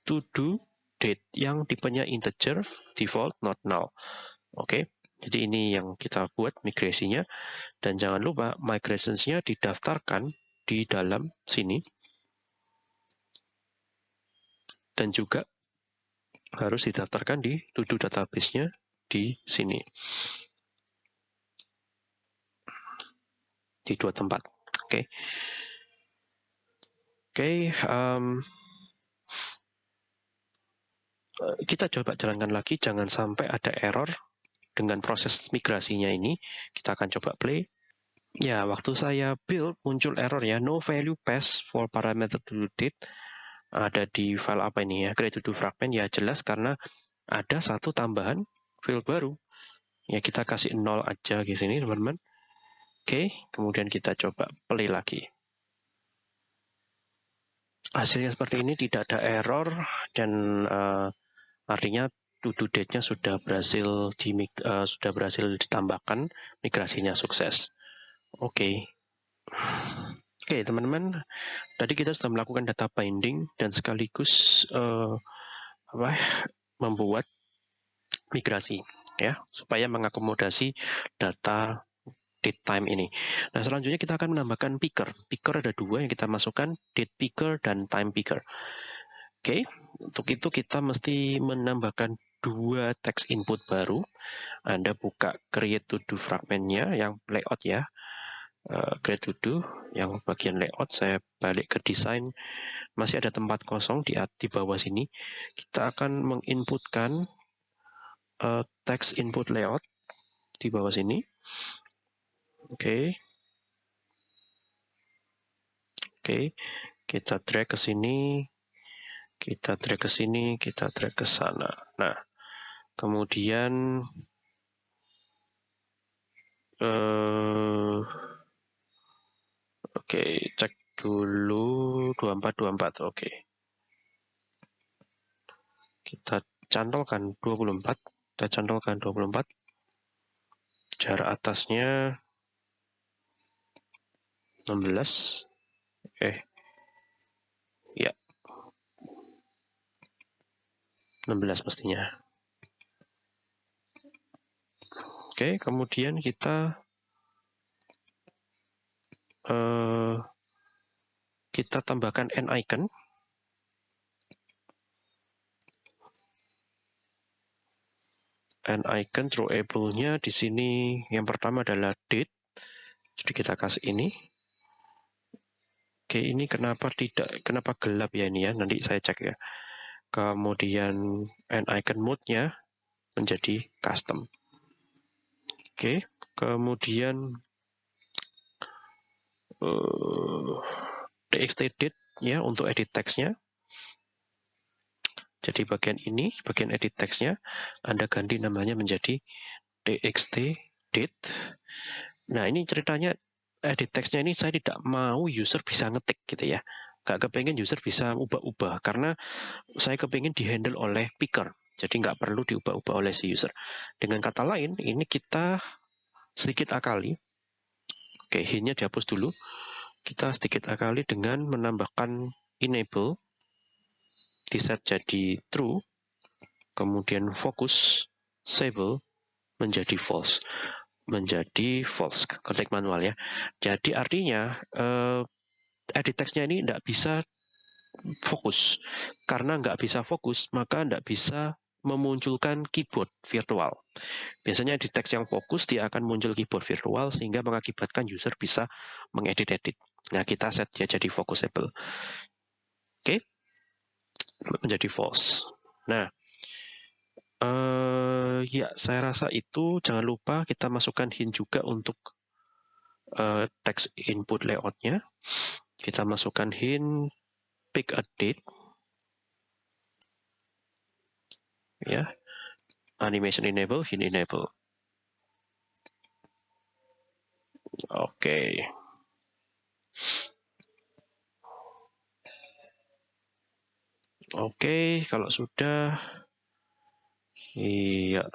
To do date yang tipenya integer, default, not null. Oke. Okay. Jadi ini yang kita buat migrasinya. Dan jangan lupa migrationsnya didaftarkan di dalam sini. Dan juga harus didaftarkan di to-do database-nya di sini. Di dua tempat. Oke. Okay. Oke, okay, um, kita coba jalankan lagi, jangan sampai ada error dengan proses migrasinya ini. Kita akan coba play. Ya, waktu saya build muncul error ya, no value pass for parameter to date. Ada di file apa ini ya, create to fragment ya jelas karena ada satu tambahan field baru. Ya kita kasih nol aja di sini teman-teman. Oke, kemudian kita coba play lagi. Hasilnya seperti ini, tidak ada error dan uh, artinya to do date-nya sudah berhasil di uh, sudah berhasil ditambahkan, migrasinya sukses. Oke. Okay. Oke, okay, teman-teman. Tadi kita sudah melakukan data binding dan sekaligus uh, apa membuat migrasi ya, supaya mengakomodasi data date time ini. Nah, selanjutnya kita akan menambahkan picker. Picker ada dua yang kita masukkan, date picker dan time picker. Oke, okay, untuk itu kita mesti menambahkan dua text input baru. Anda buka create to do fragmentnya yang layout ya create to do yang bagian layout saya balik ke desain. Masih ada tempat kosong di di bawah sini. Kita akan menginputkan uh, text input layout di bawah sini. Oke. Okay. oke. Okay. kita drag ke sini. Kita drag ke sini. Kita drag ke sana. Nah kemudian uh, Oke, cek dulu 2424. Oke. Kita cantolkan 24. Kita cantolkan 24. Jarak atasnya 16. Eh. Ya. 16 mestinya. Oke, kemudian kita uh, kita tambahkan n icon. n icon throwable-nya di sini yang pertama adalah date. Jadi kita kasih ini. Oke, ini kenapa tidak kenapa gelap ya ini ya? Nanti saya cek ya. Kemudian n icon mode-nya menjadi custom. Oke, kemudian uh, txt date ya untuk edit teksnya. Jadi bagian ini, bagian edit teksnya, Anda ganti namanya menjadi txt date. Nah ini ceritanya edit teksnya ini saya tidak mau user bisa ngetik gitu ya. Gak kepengen user bisa ubah-ubah karena saya kepengen dihandle oleh picker. Jadi nggak perlu diubah-ubah oleh si user. Dengan kata lain, ini kita sedikit akali. Oke, hint-nya dihapus dulu. Kita sedikit akali dengan menambahkan enable. Di set jadi true, kemudian fokus sable menjadi false. Menjadi false. Ketik manual ya. Jadi artinya eh, edit teksnya ini tidak bisa fokus. Karena nggak bisa fokus maka tidak bisa memunculkan keyboard virtual. Biasanya di teks yang fokus dia akan muncul keyboard virtual sehingga mengakibatkan user bisa mengedit-edit. Nah kita set dia jadi focusable. Oke, menjadi false. Nah, uh, ya saya rasa itu jangan lupa kita masukkan hint juga untuk uh, text input layoutnya. Kita masukkan hint pick a date. Ya, animation enable, hint enable. Oke. Okay. Oke, kalau sudah, iya.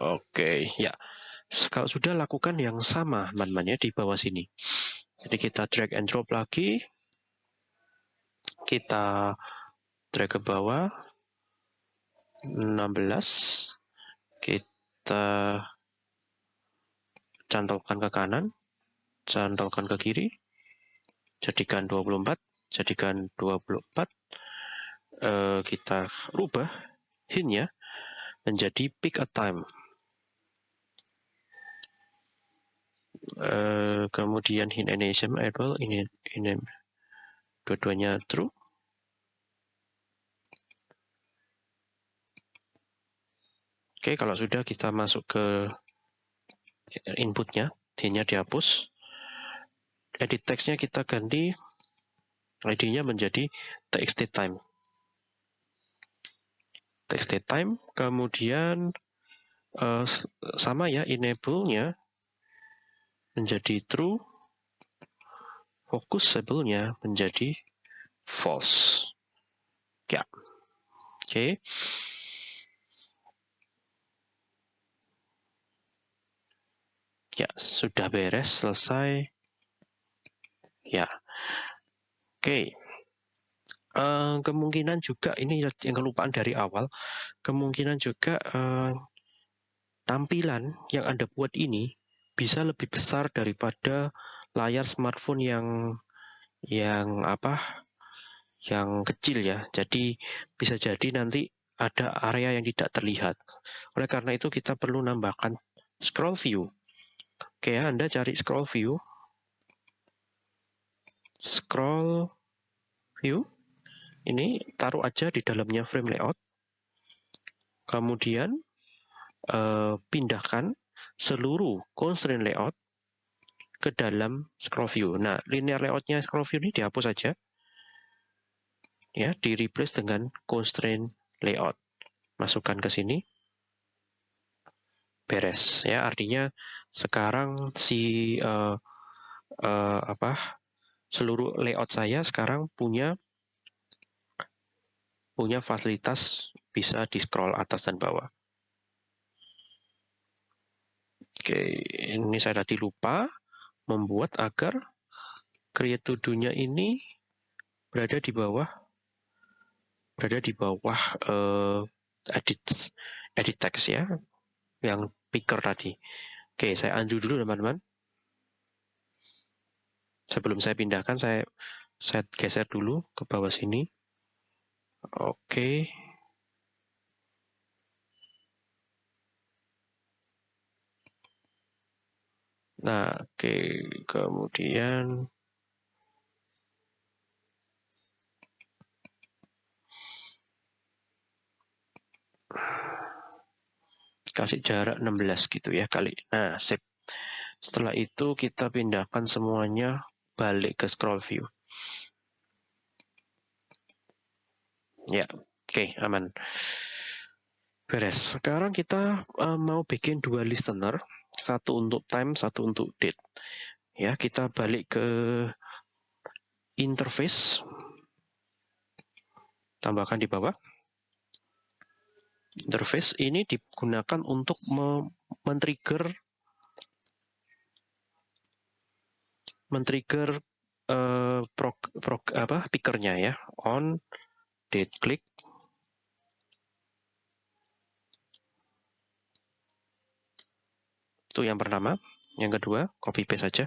Oke, ya. Kalau sudah lakukan yang sama, teman-teman ya, di bawah sini. Jadi kita drag and drop lagi. Kita drag ke bawah. 16. Kita cantolkan ke kanan. Cantolkan ke kiri. Jadikan 24 jadikan 24 eh, kita rubah hintnya menjadi pick a time eh, kemudian hint animation able ini ini dua-duanya true Oke, kalau sudah kita masuk ke inputnya, hintnya dihapus. Edit teksnya kita ganti ID-nya menjadi txt time. txt time, kemudian uh, sama ya, enable-nya menjadi true, focusable-nya menjadi false. Ya, oke. Okay. Ya, sudah beres, selesai. Ya, Oke. Uh, kemungkinan juga ini yang kelupaan dari awal, kemungkinan juga uh, tampilan yang Anda buat ini bisa lebih besar daripada layar smartphone yang yang apa? yang kecil ya. Jadi bisa jadi nanti ada area yang tidak terlihat. Oleh karena itu kita perlu nambahkan scroll view. Oke, Anda cari scroll view. Scroll view. Ini taruh aja di dalamnya frame layout. Kemudian eh, pindahkan seluruh constraint layout ke dalam scroll view. Nah linear layoutnya scroll view ini dihapus saja. Ya di replace dengan constraint layout. Masukkan ke sini. Beres. Ya artinya sekarang si uh, uh, apa seluruh layout saya sekarang punya punya fasilitas bisa di scroll atas dan bawah. Oke, ini saya tadi lupa membuat agar create to do-nya ini berada di bawah berada di bawah uh, edit edit text ya yang picker tadi. Oke, saya undo dulu teman-teman. Sebelum saya pindahkan saya saya geser dulu ke bawah sini. Oke. Nah oke kemudian kasih jarak 16 gitu ya kali. Nah, sip. Setelah itu kita pindahkan semuanya balik ke scroll view. Ya, oke, okay, aman. Beres. Sekarang kita uh, mau bikin dua listener, satu untuk time, satu untuk date. Ya, kita balik ke interface. Tambahkan di bawah. Interface ini digunakan untuk men-trigger men-trigger uh, prog, apa pickernya ya. On date click. Itu yang pertama. Yang kedua copy paste saja.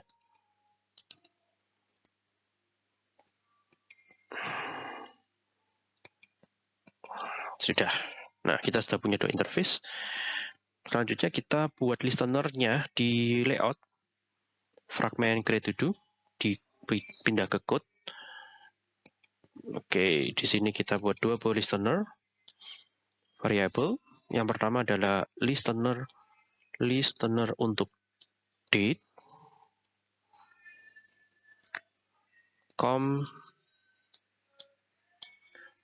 Sudah nah kita sudah punya dua interface. Selanjutnya kita buat listenernya di layout. Fragment create to do dipindah ke code. Oke di sini kita buat dua buah listener variable yang pertama adalah listener listener untuk date. Com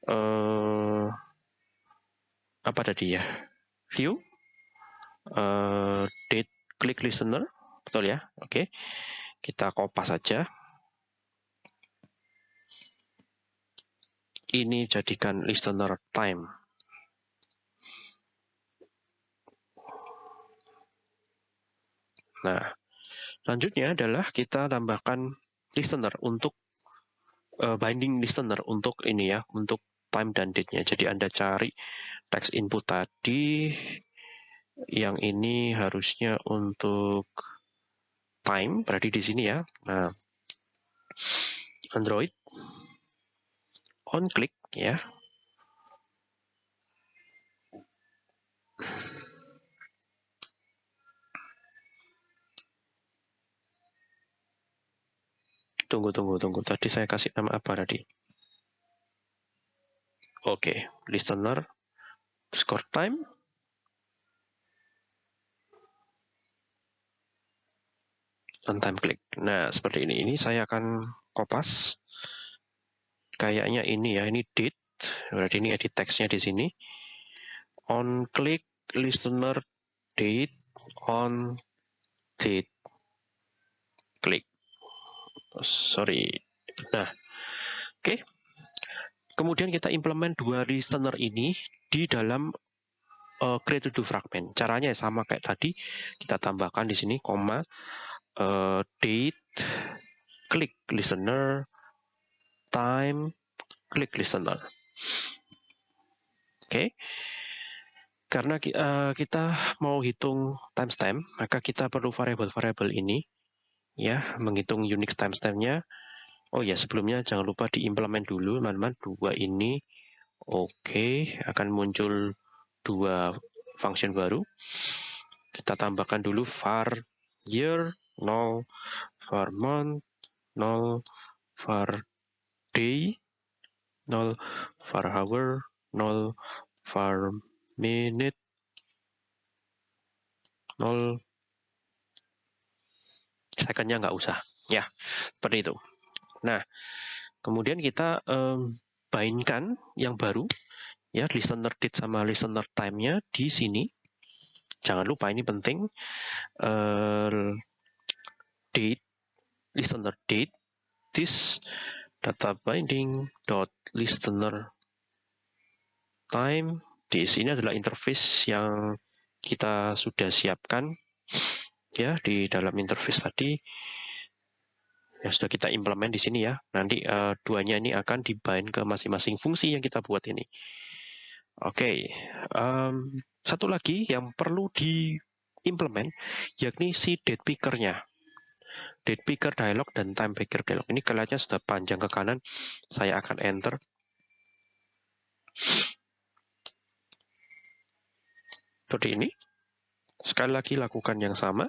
uh, apa tadi ya? View. Uh, date click listener. Betul ya? Oke. Kita kopas saja. Ini jadikan listener time. Nah, selanjutnya adalah kita tambahkan listener untuk uh, binding listener untuk ini ya, untuk time dan date-nya. Jadi Anda cari text input tadi, yang ini harusnya untuk time, berarti di sini ya. Nah, Android on click ya, Tunggu, tunggu, tunggu. Tadi saya kasih nama apa tadi? Oke, okay. listener, score time. On time click. Nah, seperti ini. Ini saya akan kopas. Kayaknya ini ya, ini date. Berarti ini edit teksnya di sini. On click listener date on date click sorry. Nah, oke. Okay. Kemudian kita implement dua listener ini di dalam uh, create to fragment. Caranya sama kayak tadi. Kita tambahkan di sini koma uh, date click listener time click listener. Oke. Okay. Karena uh, kita mau hitung timestamp, maka kita perlu variable-variable ini ya menghitung Unix timestamp-nya. Oh ya sebelumnya jangan lupa diimplement dulu teman-teman dua ini. Oke akan muncul dua function baru. Kita tambahkan dulu var year 0, var month 0, var day 0, var hour 0, var minute 0, secondnya nggak usah ya seperti itu nah kemudian kita um, bainkan yang baru ya listener date sama listener time-nya di sini. Jangan lupa ini penting uh, date listener date this data binding dot listener time. Di sini adalah interface yang kita sudah siapkan ya di dalam interface tadi yang sudah kita implement di sini ya. Nanti uh, duanya ini akan dibind ke masing-masing fungsi yang kita buat ini. Oke, okay. um, satu lagi yang perlu diimplement yakni si date picker-nya. Date picker dialog dan time picker dialog. Ini kelihatannya sudah panjang ke kanan. Saya akan enter. Seperti ini. Sekali lagi lakukan yang sama.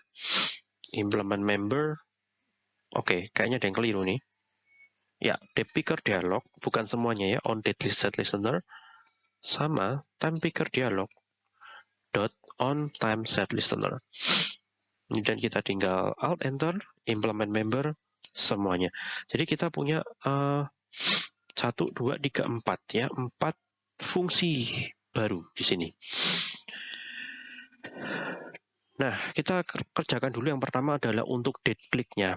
Implement member. Oke, kayaknya ada yang keliru nih. Ya, date picker dialog, bukan semuanya ya, on date set listener, sama time picker dialog, dot on time set listener. Dan kita tinggal alt enter, implement member, semuanya. Jadi kita punya uh, satu, dua, tiga, empat ya, empat fungsi baru di sini. Nah, kita kerjakan dulu yang pertama adalah untuk date click-nya.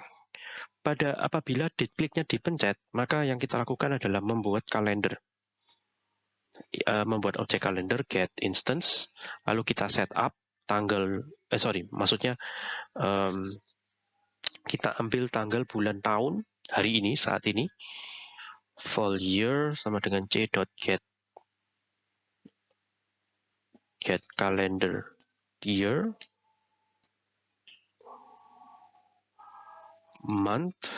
Pada apabila date click-nya dipencet, maka yang kita lakukan adalah membuat kalender. Uh, membuat objek kalender get instance, lalu kita set up tanggal, eh sorry, maksudnya um, kita ambil tanggal bulan tahun hari ini saat ini full year sama dengan c.get get calendar year month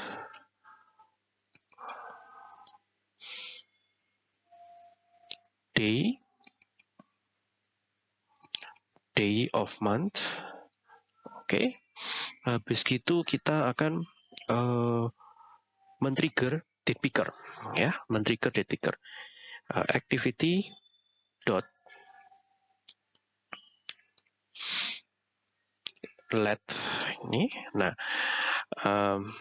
day. Day of month. Oke. Okay. habis gitu kita akan uh, men-trigger date picker ya. Men-trigger date picker. Uh, activity dot let ini. Nah um,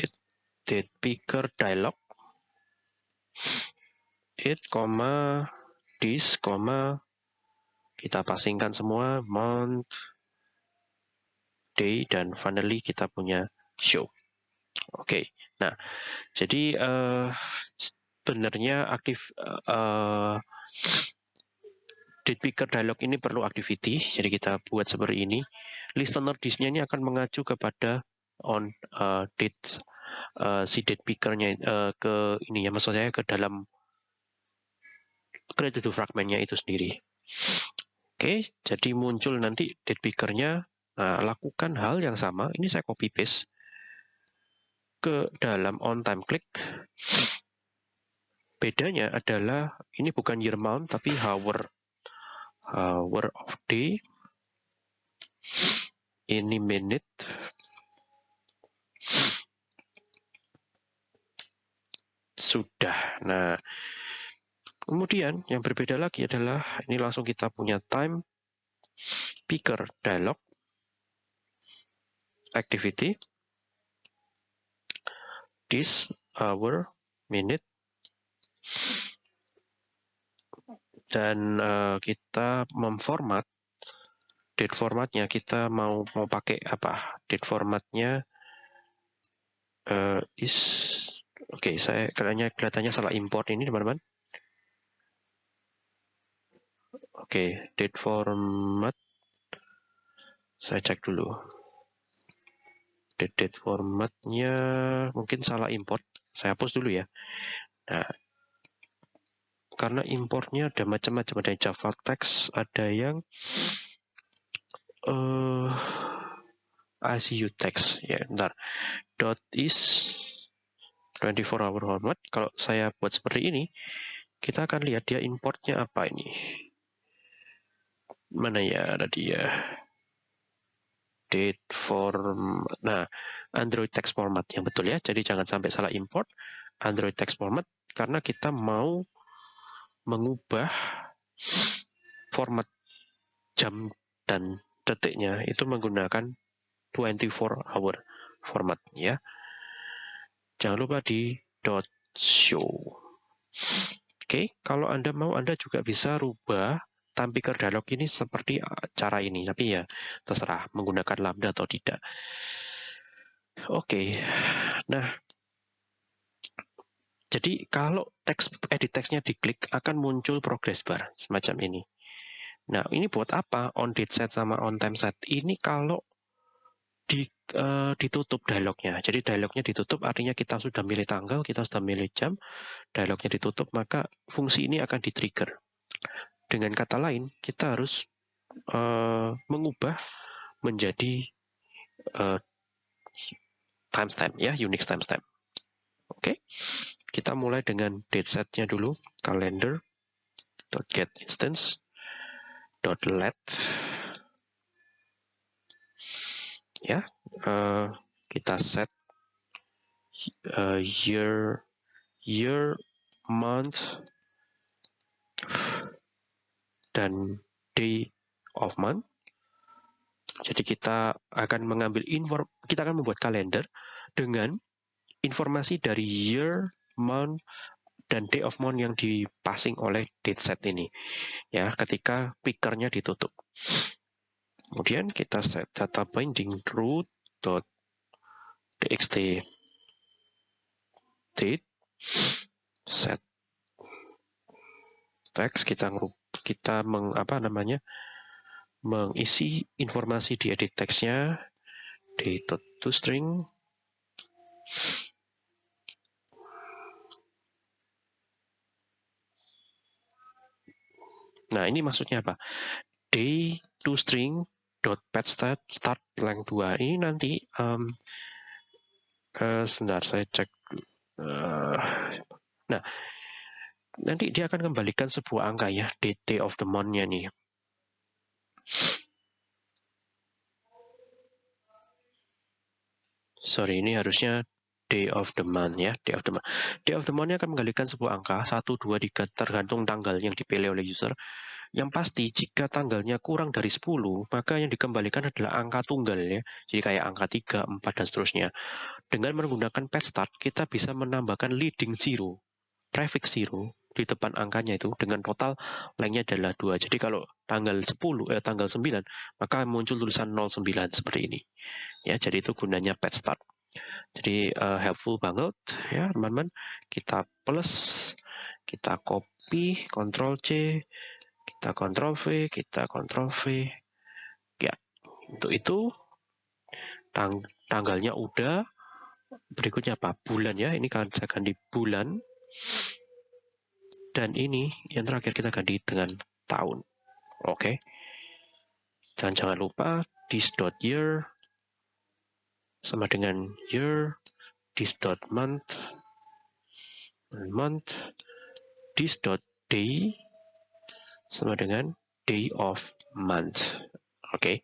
it date picker dialog it comma this comma kita pasingkan semua month day dan finally kita punya show oke okay. nah jadi uh, sebenarnya aktif uh, date picker dialog ini perlu activity, jadi kita buat seperti ini. Listener disk-nya ini akan mengacu kepada on uh, date uh, si date picker-nya uh, ke ini ya, maksud saya ke dalam to fragmentnya itu sendiri. Oke, okay, jadi muncul nanti date picker-nya. Nah, lakukan hal yang sama. Ini saya copy paste ke dalam on time click. Bedanya adalah ini bukan year month tapi hour hour of day ini minute. Sudah. Nah kemudian yang berbeda lagi adalah ini langsung kita punya time picker dialog. Activity. This hour minute. Dan uh, kita memformat date formatnya. Kita mau mau pakai apa? Date formatnya uh, is oke okay, saya kayaknya kelihatannya salah import ini teman-teman. Oke okay, date format. Saya cek dulu. Date, date formatnya mungkin salah import. Saya hapus dulu ya. Nah karena importnya ada macam-macam. Ada yang Java text ada yang uh, eh, ICU text. Ya bentar. Dot is 24 hour format kalau saya buat seperti ini kita akan lihat dia importnya apa ini. Mana ya tadi ya date form nah Android text format yang betul ya. Jadi jangan sampai salah import Android text format karena kita mau mengubah format jam dan detiknya itu menggunakan 24 hour format ya. Jangan lupa di dot show. Oke, kalau Anda mau Anda juga bisa rubah tampilkan dialog ini seperti cara ini, tapi ya terserah menggunakan lambda atau tidak. Oke, nah jadi kalau teks edit teksnya diklik akan muncul progress bar semacam ini. Nah ini buat apa on date set sama on time set? Ini kalau di, uh, ditutup dialognya. Jadi dialognya ditutup artinya kita sudah milih tanggal, kita sudah milih jam, dialognya ditutup maka fungsi ini akan di-trigger. Dengan kata lain kita harus uh, mengubah menjadi uh, timestamp ya, Unix timestamp. Oke. Okay? Kita mulai dengan date setnya dulu, calendar get instance let ya uh, kita set uh, year year month dan day of month. Jadi kita akan mengambil inform kita akan membuat kalender dengan informasi dari year, month, dan day of month yang dipassing oleh date ini ya ketika pickernya ditutup. Kemudian kita set data binding root dot txt date set text kita kita meng, apa namanya mengisi informasi di edit teksnya di to string Nah, ini maksudnya apa? Day to string dot pet start start blank 2 ini nanti um, uh, sebentar saya cek uh, nah nanti dia akan kembalikan sebuah angka ya dt of the month-nya nih sorry ini harusnya day of the month ya day of the month day of the month akan mengembalikan sebuah angka 1 2 3 tergantung tanggal yang dipilih oleh user yang pasti jika tanggalnya kurang dari 10, maka yang dikembalikan adalah angka tunggal ya. Jadi kayak angka 3, 4, dan seterusnya. Dengan menggunakan pet start, kita bisa menambahkan leading zero, prefix zero di depan angkanya itu dengan total lengthnya adalah 2. Jadi kalau tanggal 10 eh tanggal 9 maka muncul tulisan 09 seperti ini. Ya, jadi itu gunanya pet start. Jadi uh, helpful banget ya teman-teman. Kita plus, kita copy, Ctrl C, kita kontrol V, kita kontrol V. Ya, untuk itu tang tanggalnya udah. Berikutnya apa? Bulan ya. Ini kan saya ganti bulan. Dan ini yang terakhir kita ganti dengan tahun. Oke. Okay. Dan jangan lupa this year sama dengan year, this dot month, month, this dot day, sama dengan day of month. Oke. Okay.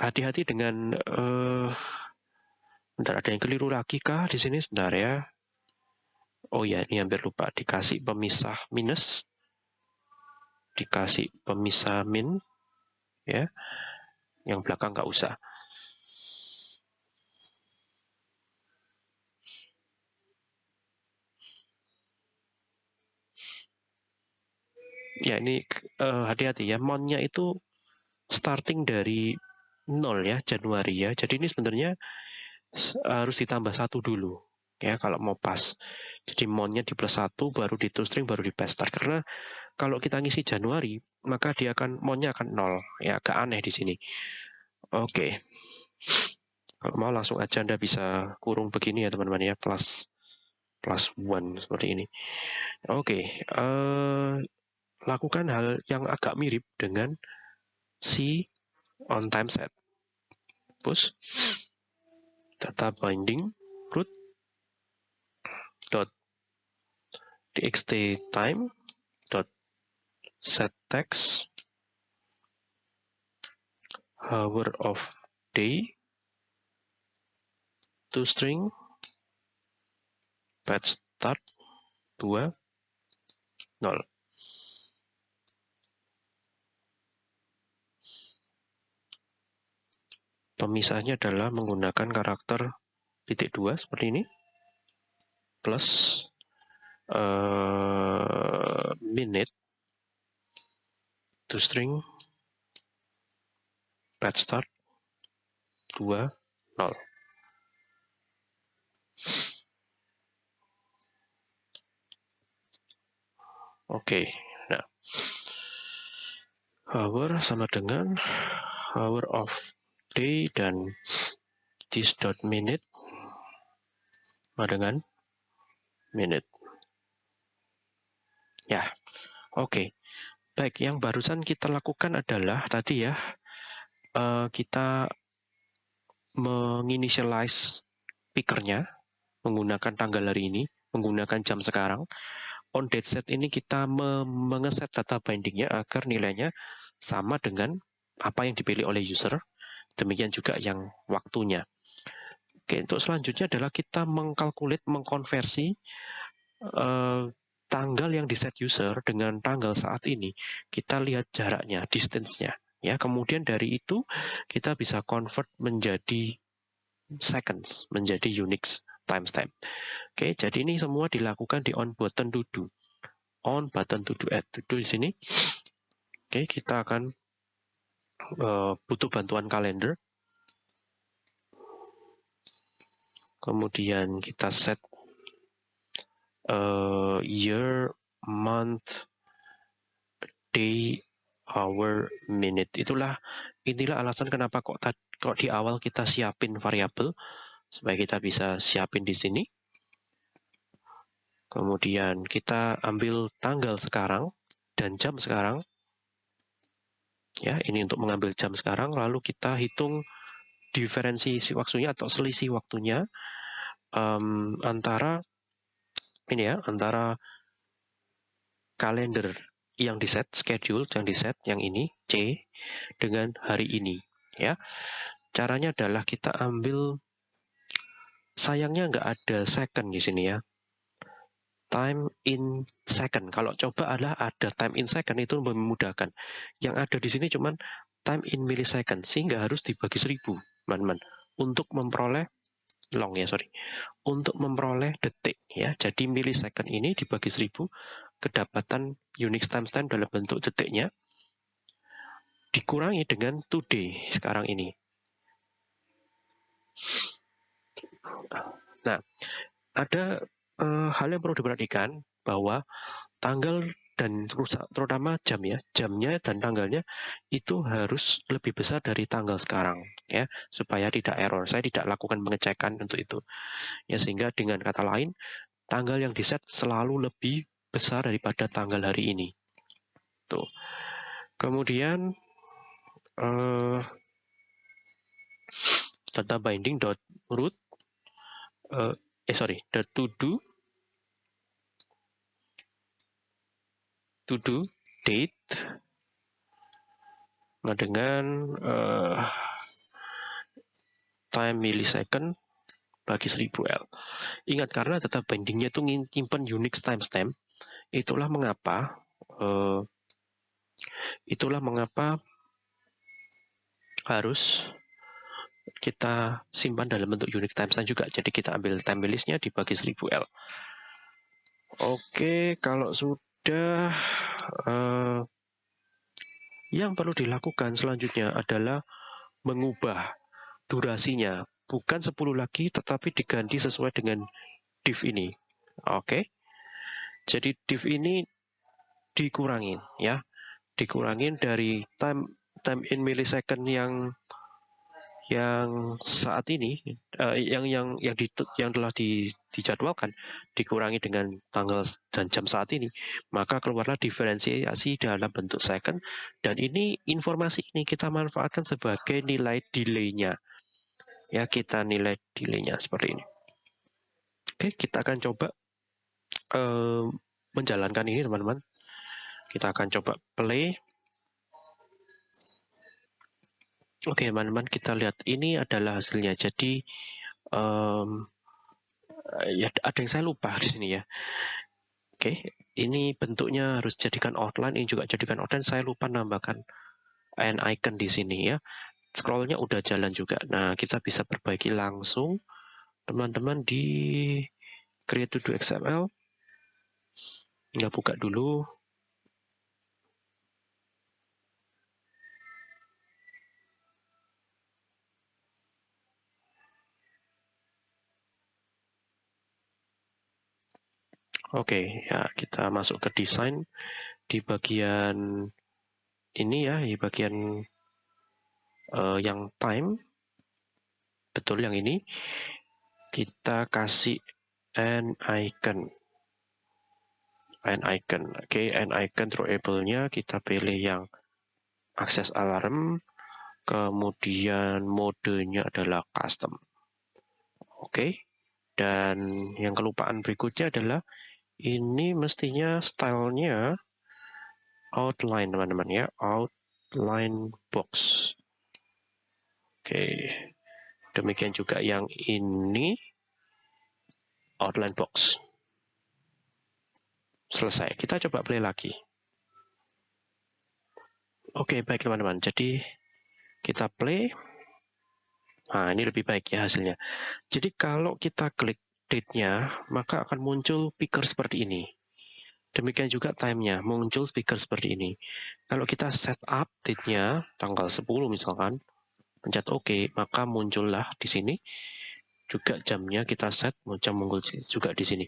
Hati-hati dengan uh, bentar ada yang keliru lagi kah di sini sebentar ya. Oh ya, ini hampir lupa dikasih pemisah minus. Dikasih pemisah min ya. Yang belakang nggak usah. Ya ini uh, hati-hati ya, monnya itu starting dari nol ya, Januari ya. Jadi ini sebenarnya harus ditambah satu dulu ya kalau mau pas. Jadi monnya di plus satu, baru di string, baru di paste start. Karena kalau kita ngisi Januari, maka dia akan monnya akan nol. Ya agak aneh di sini. Oke. Kalau mau langsung aja Anda bisa kurung begini ya teman-teman ya, plus plus one seperti ini. Oke, uh, lakukan hal yang agak mirip dengan si on time set. Push data binding root dot txt time dot set text hour of day to string patch start 2 0 Pemisahnya adalah menggunakan karakter titik dua seperti ini. Plus uh, minute to string pet start 2 0 Oke, nah. Hour sama dengan hour of day dan this dot minute sama dengan minute. Ya, oke. Okay. Baik, yang barusan kita lakukan adalah tadi ya, uh, kita menginitialize pickernya menggunakan tanggal hari ini, menggunakan jam sekarang. On date set ini kita mengeset data bindingnya agar nilainya sama dengan apa yang dipilih oleh user Demikian juga yang waktunya. Oke, untuk selanjutnya adalah kita mengkalkulit, mengkonversi uh, tanggal yang di set user dengan tanggal saat ini, kita lihat jaraknya, distance-nya. Ya, kemudian dari itu kita bisa convert menjadi seconds, menjadi Unix timestamp. Oke, jadi ini semua dilakukan di on button to do. On button to do add to do di sini. Oke, kita akan uh, butuh bantuan kalender. Kemudian kita set uh, year, month, day, hour, minute. Itulah inilah alasan kenapa kok kok di awal kita siapin variabel supaya kita bisa siapin di sini. Kemudian kita ambil tanggal sekarang dan jam sekarang. Ya, ini untuk mengambil jam sekarang lalu kita hitung diferensi waktunya atau selisih waktunya um, antara ini ya antara kalender yang di set schedule yang di set yang ini C dengan hari ini ya. Caranya adalah kita ambil sayangnya nggak ada second di sini ya time in second. Kalau coba adalah ada time in second itu memudahkan. Yang ada di sini cuman time in millisecond sehingga harus dibagi seribu teman-teman. Untuk memperoleh long ya sorry. Untuk memperoleh detik ya. Jadi millisecond ini dibagi 1000 kedapatan Unix timestamp dalam bentuk detiknya dikurangi dengan today sekarang ini. Nah ada uh, hal yang perlu diperhatikan bahwa tanggal dan terutama jam ya jamnya dan tanggalnya itu harus lebih besar dari tanggal sekarang ya supaya tidak error. Saya tidak lakukan pengecekan untuk itu. Ya sehingga dengan kata lain tanggal yang di set selalu lebih besar daripada tanggal hari ini. Tuh. Kemudian uh, data binding dot root uh, eh sorry. Dot to do. To do date. Nah dengan uh, time millisecond bagi 1000L. Ingat karena data bindingnya itu nyimpen Unix timestamp, itulah mengapa uh, itulah mengapa harus kita simpan dalam bentuk Unix timestamp juga. Jadi kita ambil time listnya dibagi 1000L. Oke, kalau sudah uh, yang perlu dilakukan selanjutnya adalah mengubah durasinya. Bukan 10 lagi, tetapi diganti sesuai dengan div ini. Oke. Jadi div ini dikurangin ya. Dikurangin dari time time in millisecond yang yang saat ini uh, yang yang yang di, yang telah di, dijadwalkan dikurangi dengan tanggal dan jam saat ini maka keluarlah diferensiasi dalam bentuk second. Dan ini informasi ini kita manfaatkan sebagai nilai delaynya. Ya kita nilai delaynya seperti ini. Oke kita akan coba uh, menjalankan ini teman-teman. Kita akan coba play Oke, teman-teman, kita lihat ini adalah hasilnya. Jadi, um, ya ada yang saya lupa di sini ya. Oke, ini bentuknya harus jadikan outline, ini juga jadikan outline. Saya lupa nambahkan an icon di sini ya. Scrollnya udah jalan juga. Nah, kita bisa perbaiki langsung, teman-teman di Create to do XML. Nggak buka dulu. Oke, ya kita masuk ke desain di bagian ini ya, di bagian uh, yang time, betul yang ini, kita kasih an icon, an icon, oke, okay, an icon throwable-nya kita pilih yang akses alarm, kemudian modenya adalah custom, oke, okay. dan yang kelupaan berikutnya adalah ini mestinya stylenya outline teman-teman ya outline box oke demikian juga yang ini outline box selesai. Kita coba play lagi. Oke, baik teman-teman. Jadi kita play. Nah, ini lebih baik ya hasilnya. Jadi kalau kita klik date-nya, maka akan muncul picker seperti ini. Demikian juga time-nya, muncul speaker seperti ini. Kalau kita set up date-nya, tanggal 10 misalkan, pencet OK, maka muncullah di sini juga jamnya kita set jam muncul juga di sini.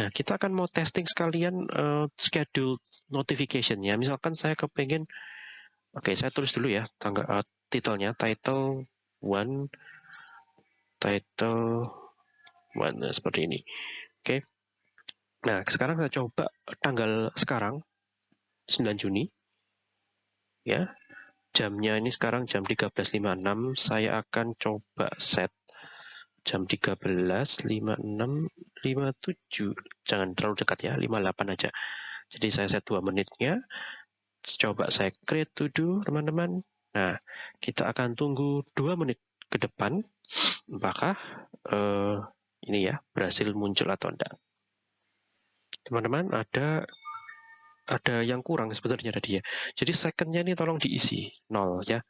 Nah, kita akan mau testing sekalian uh, schedule notification ya. Misalkan saya kepengen Oke, saya tulis dulu ya tanggal uh, titelnya title one title nah, seperti ini. Oke. Nah, sekarang saya coba tanggal sekarang 9 Juni. Ya. Jamnya ini sekarang jam 13.56. Saya akan coba set jam 13.56 57 jangan terlalu dekat ya 58 aja jadi saya set 2 menitnya coba saya create to do teman-teman nah kita akan tunggu 2 menit ke depan apakah uh, ini ya berhasil muncul atau enggak teman-teman ada ada yang kurang sebenarnya tadi ya jadi secondnya ini tolong diisi nol ya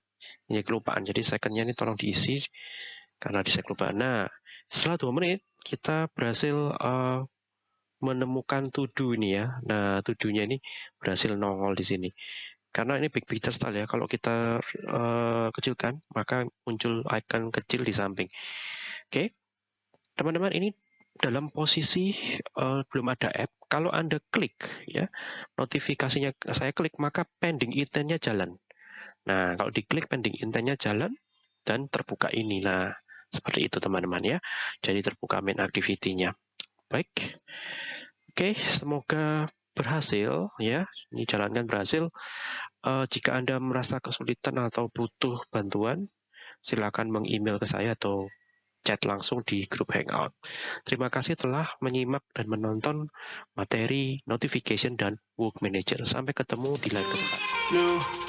ini kelupaan jadi secondnya ini tolong diisi karena di lupa. Nah, setelah dua menit kita berhasil uh, menemukan tudu ini ya. Nah, tudunya ini berhasil nongol di sini. Karena ini big picture style ya. Kalau kita uh, kecilkan, maka muncul icon kecil di samping. Oke, okay. Teman-teman ini dalam posisi uh, belum ada app. Kalau anda klik ya, notifikasinya saya klik maka pending intentnya jalan. Nah, kalau diklik pending intentnya jalan dan terbuka ini. Nah, seperti itu teman-teman ya. Jadi terbuka main activity-nya. Baik. Oke, semoga berhasil ya. Ini jalankan berhasil. Uh, jika Anda merasa kesulitan atau butuh bantuan, silakan meng-email ke saya atau chat langsung di grup Hangout. Terima kasih telah menyimak dan menonton materi notification dan work manager. Sampai ketemu di lain kesempatan.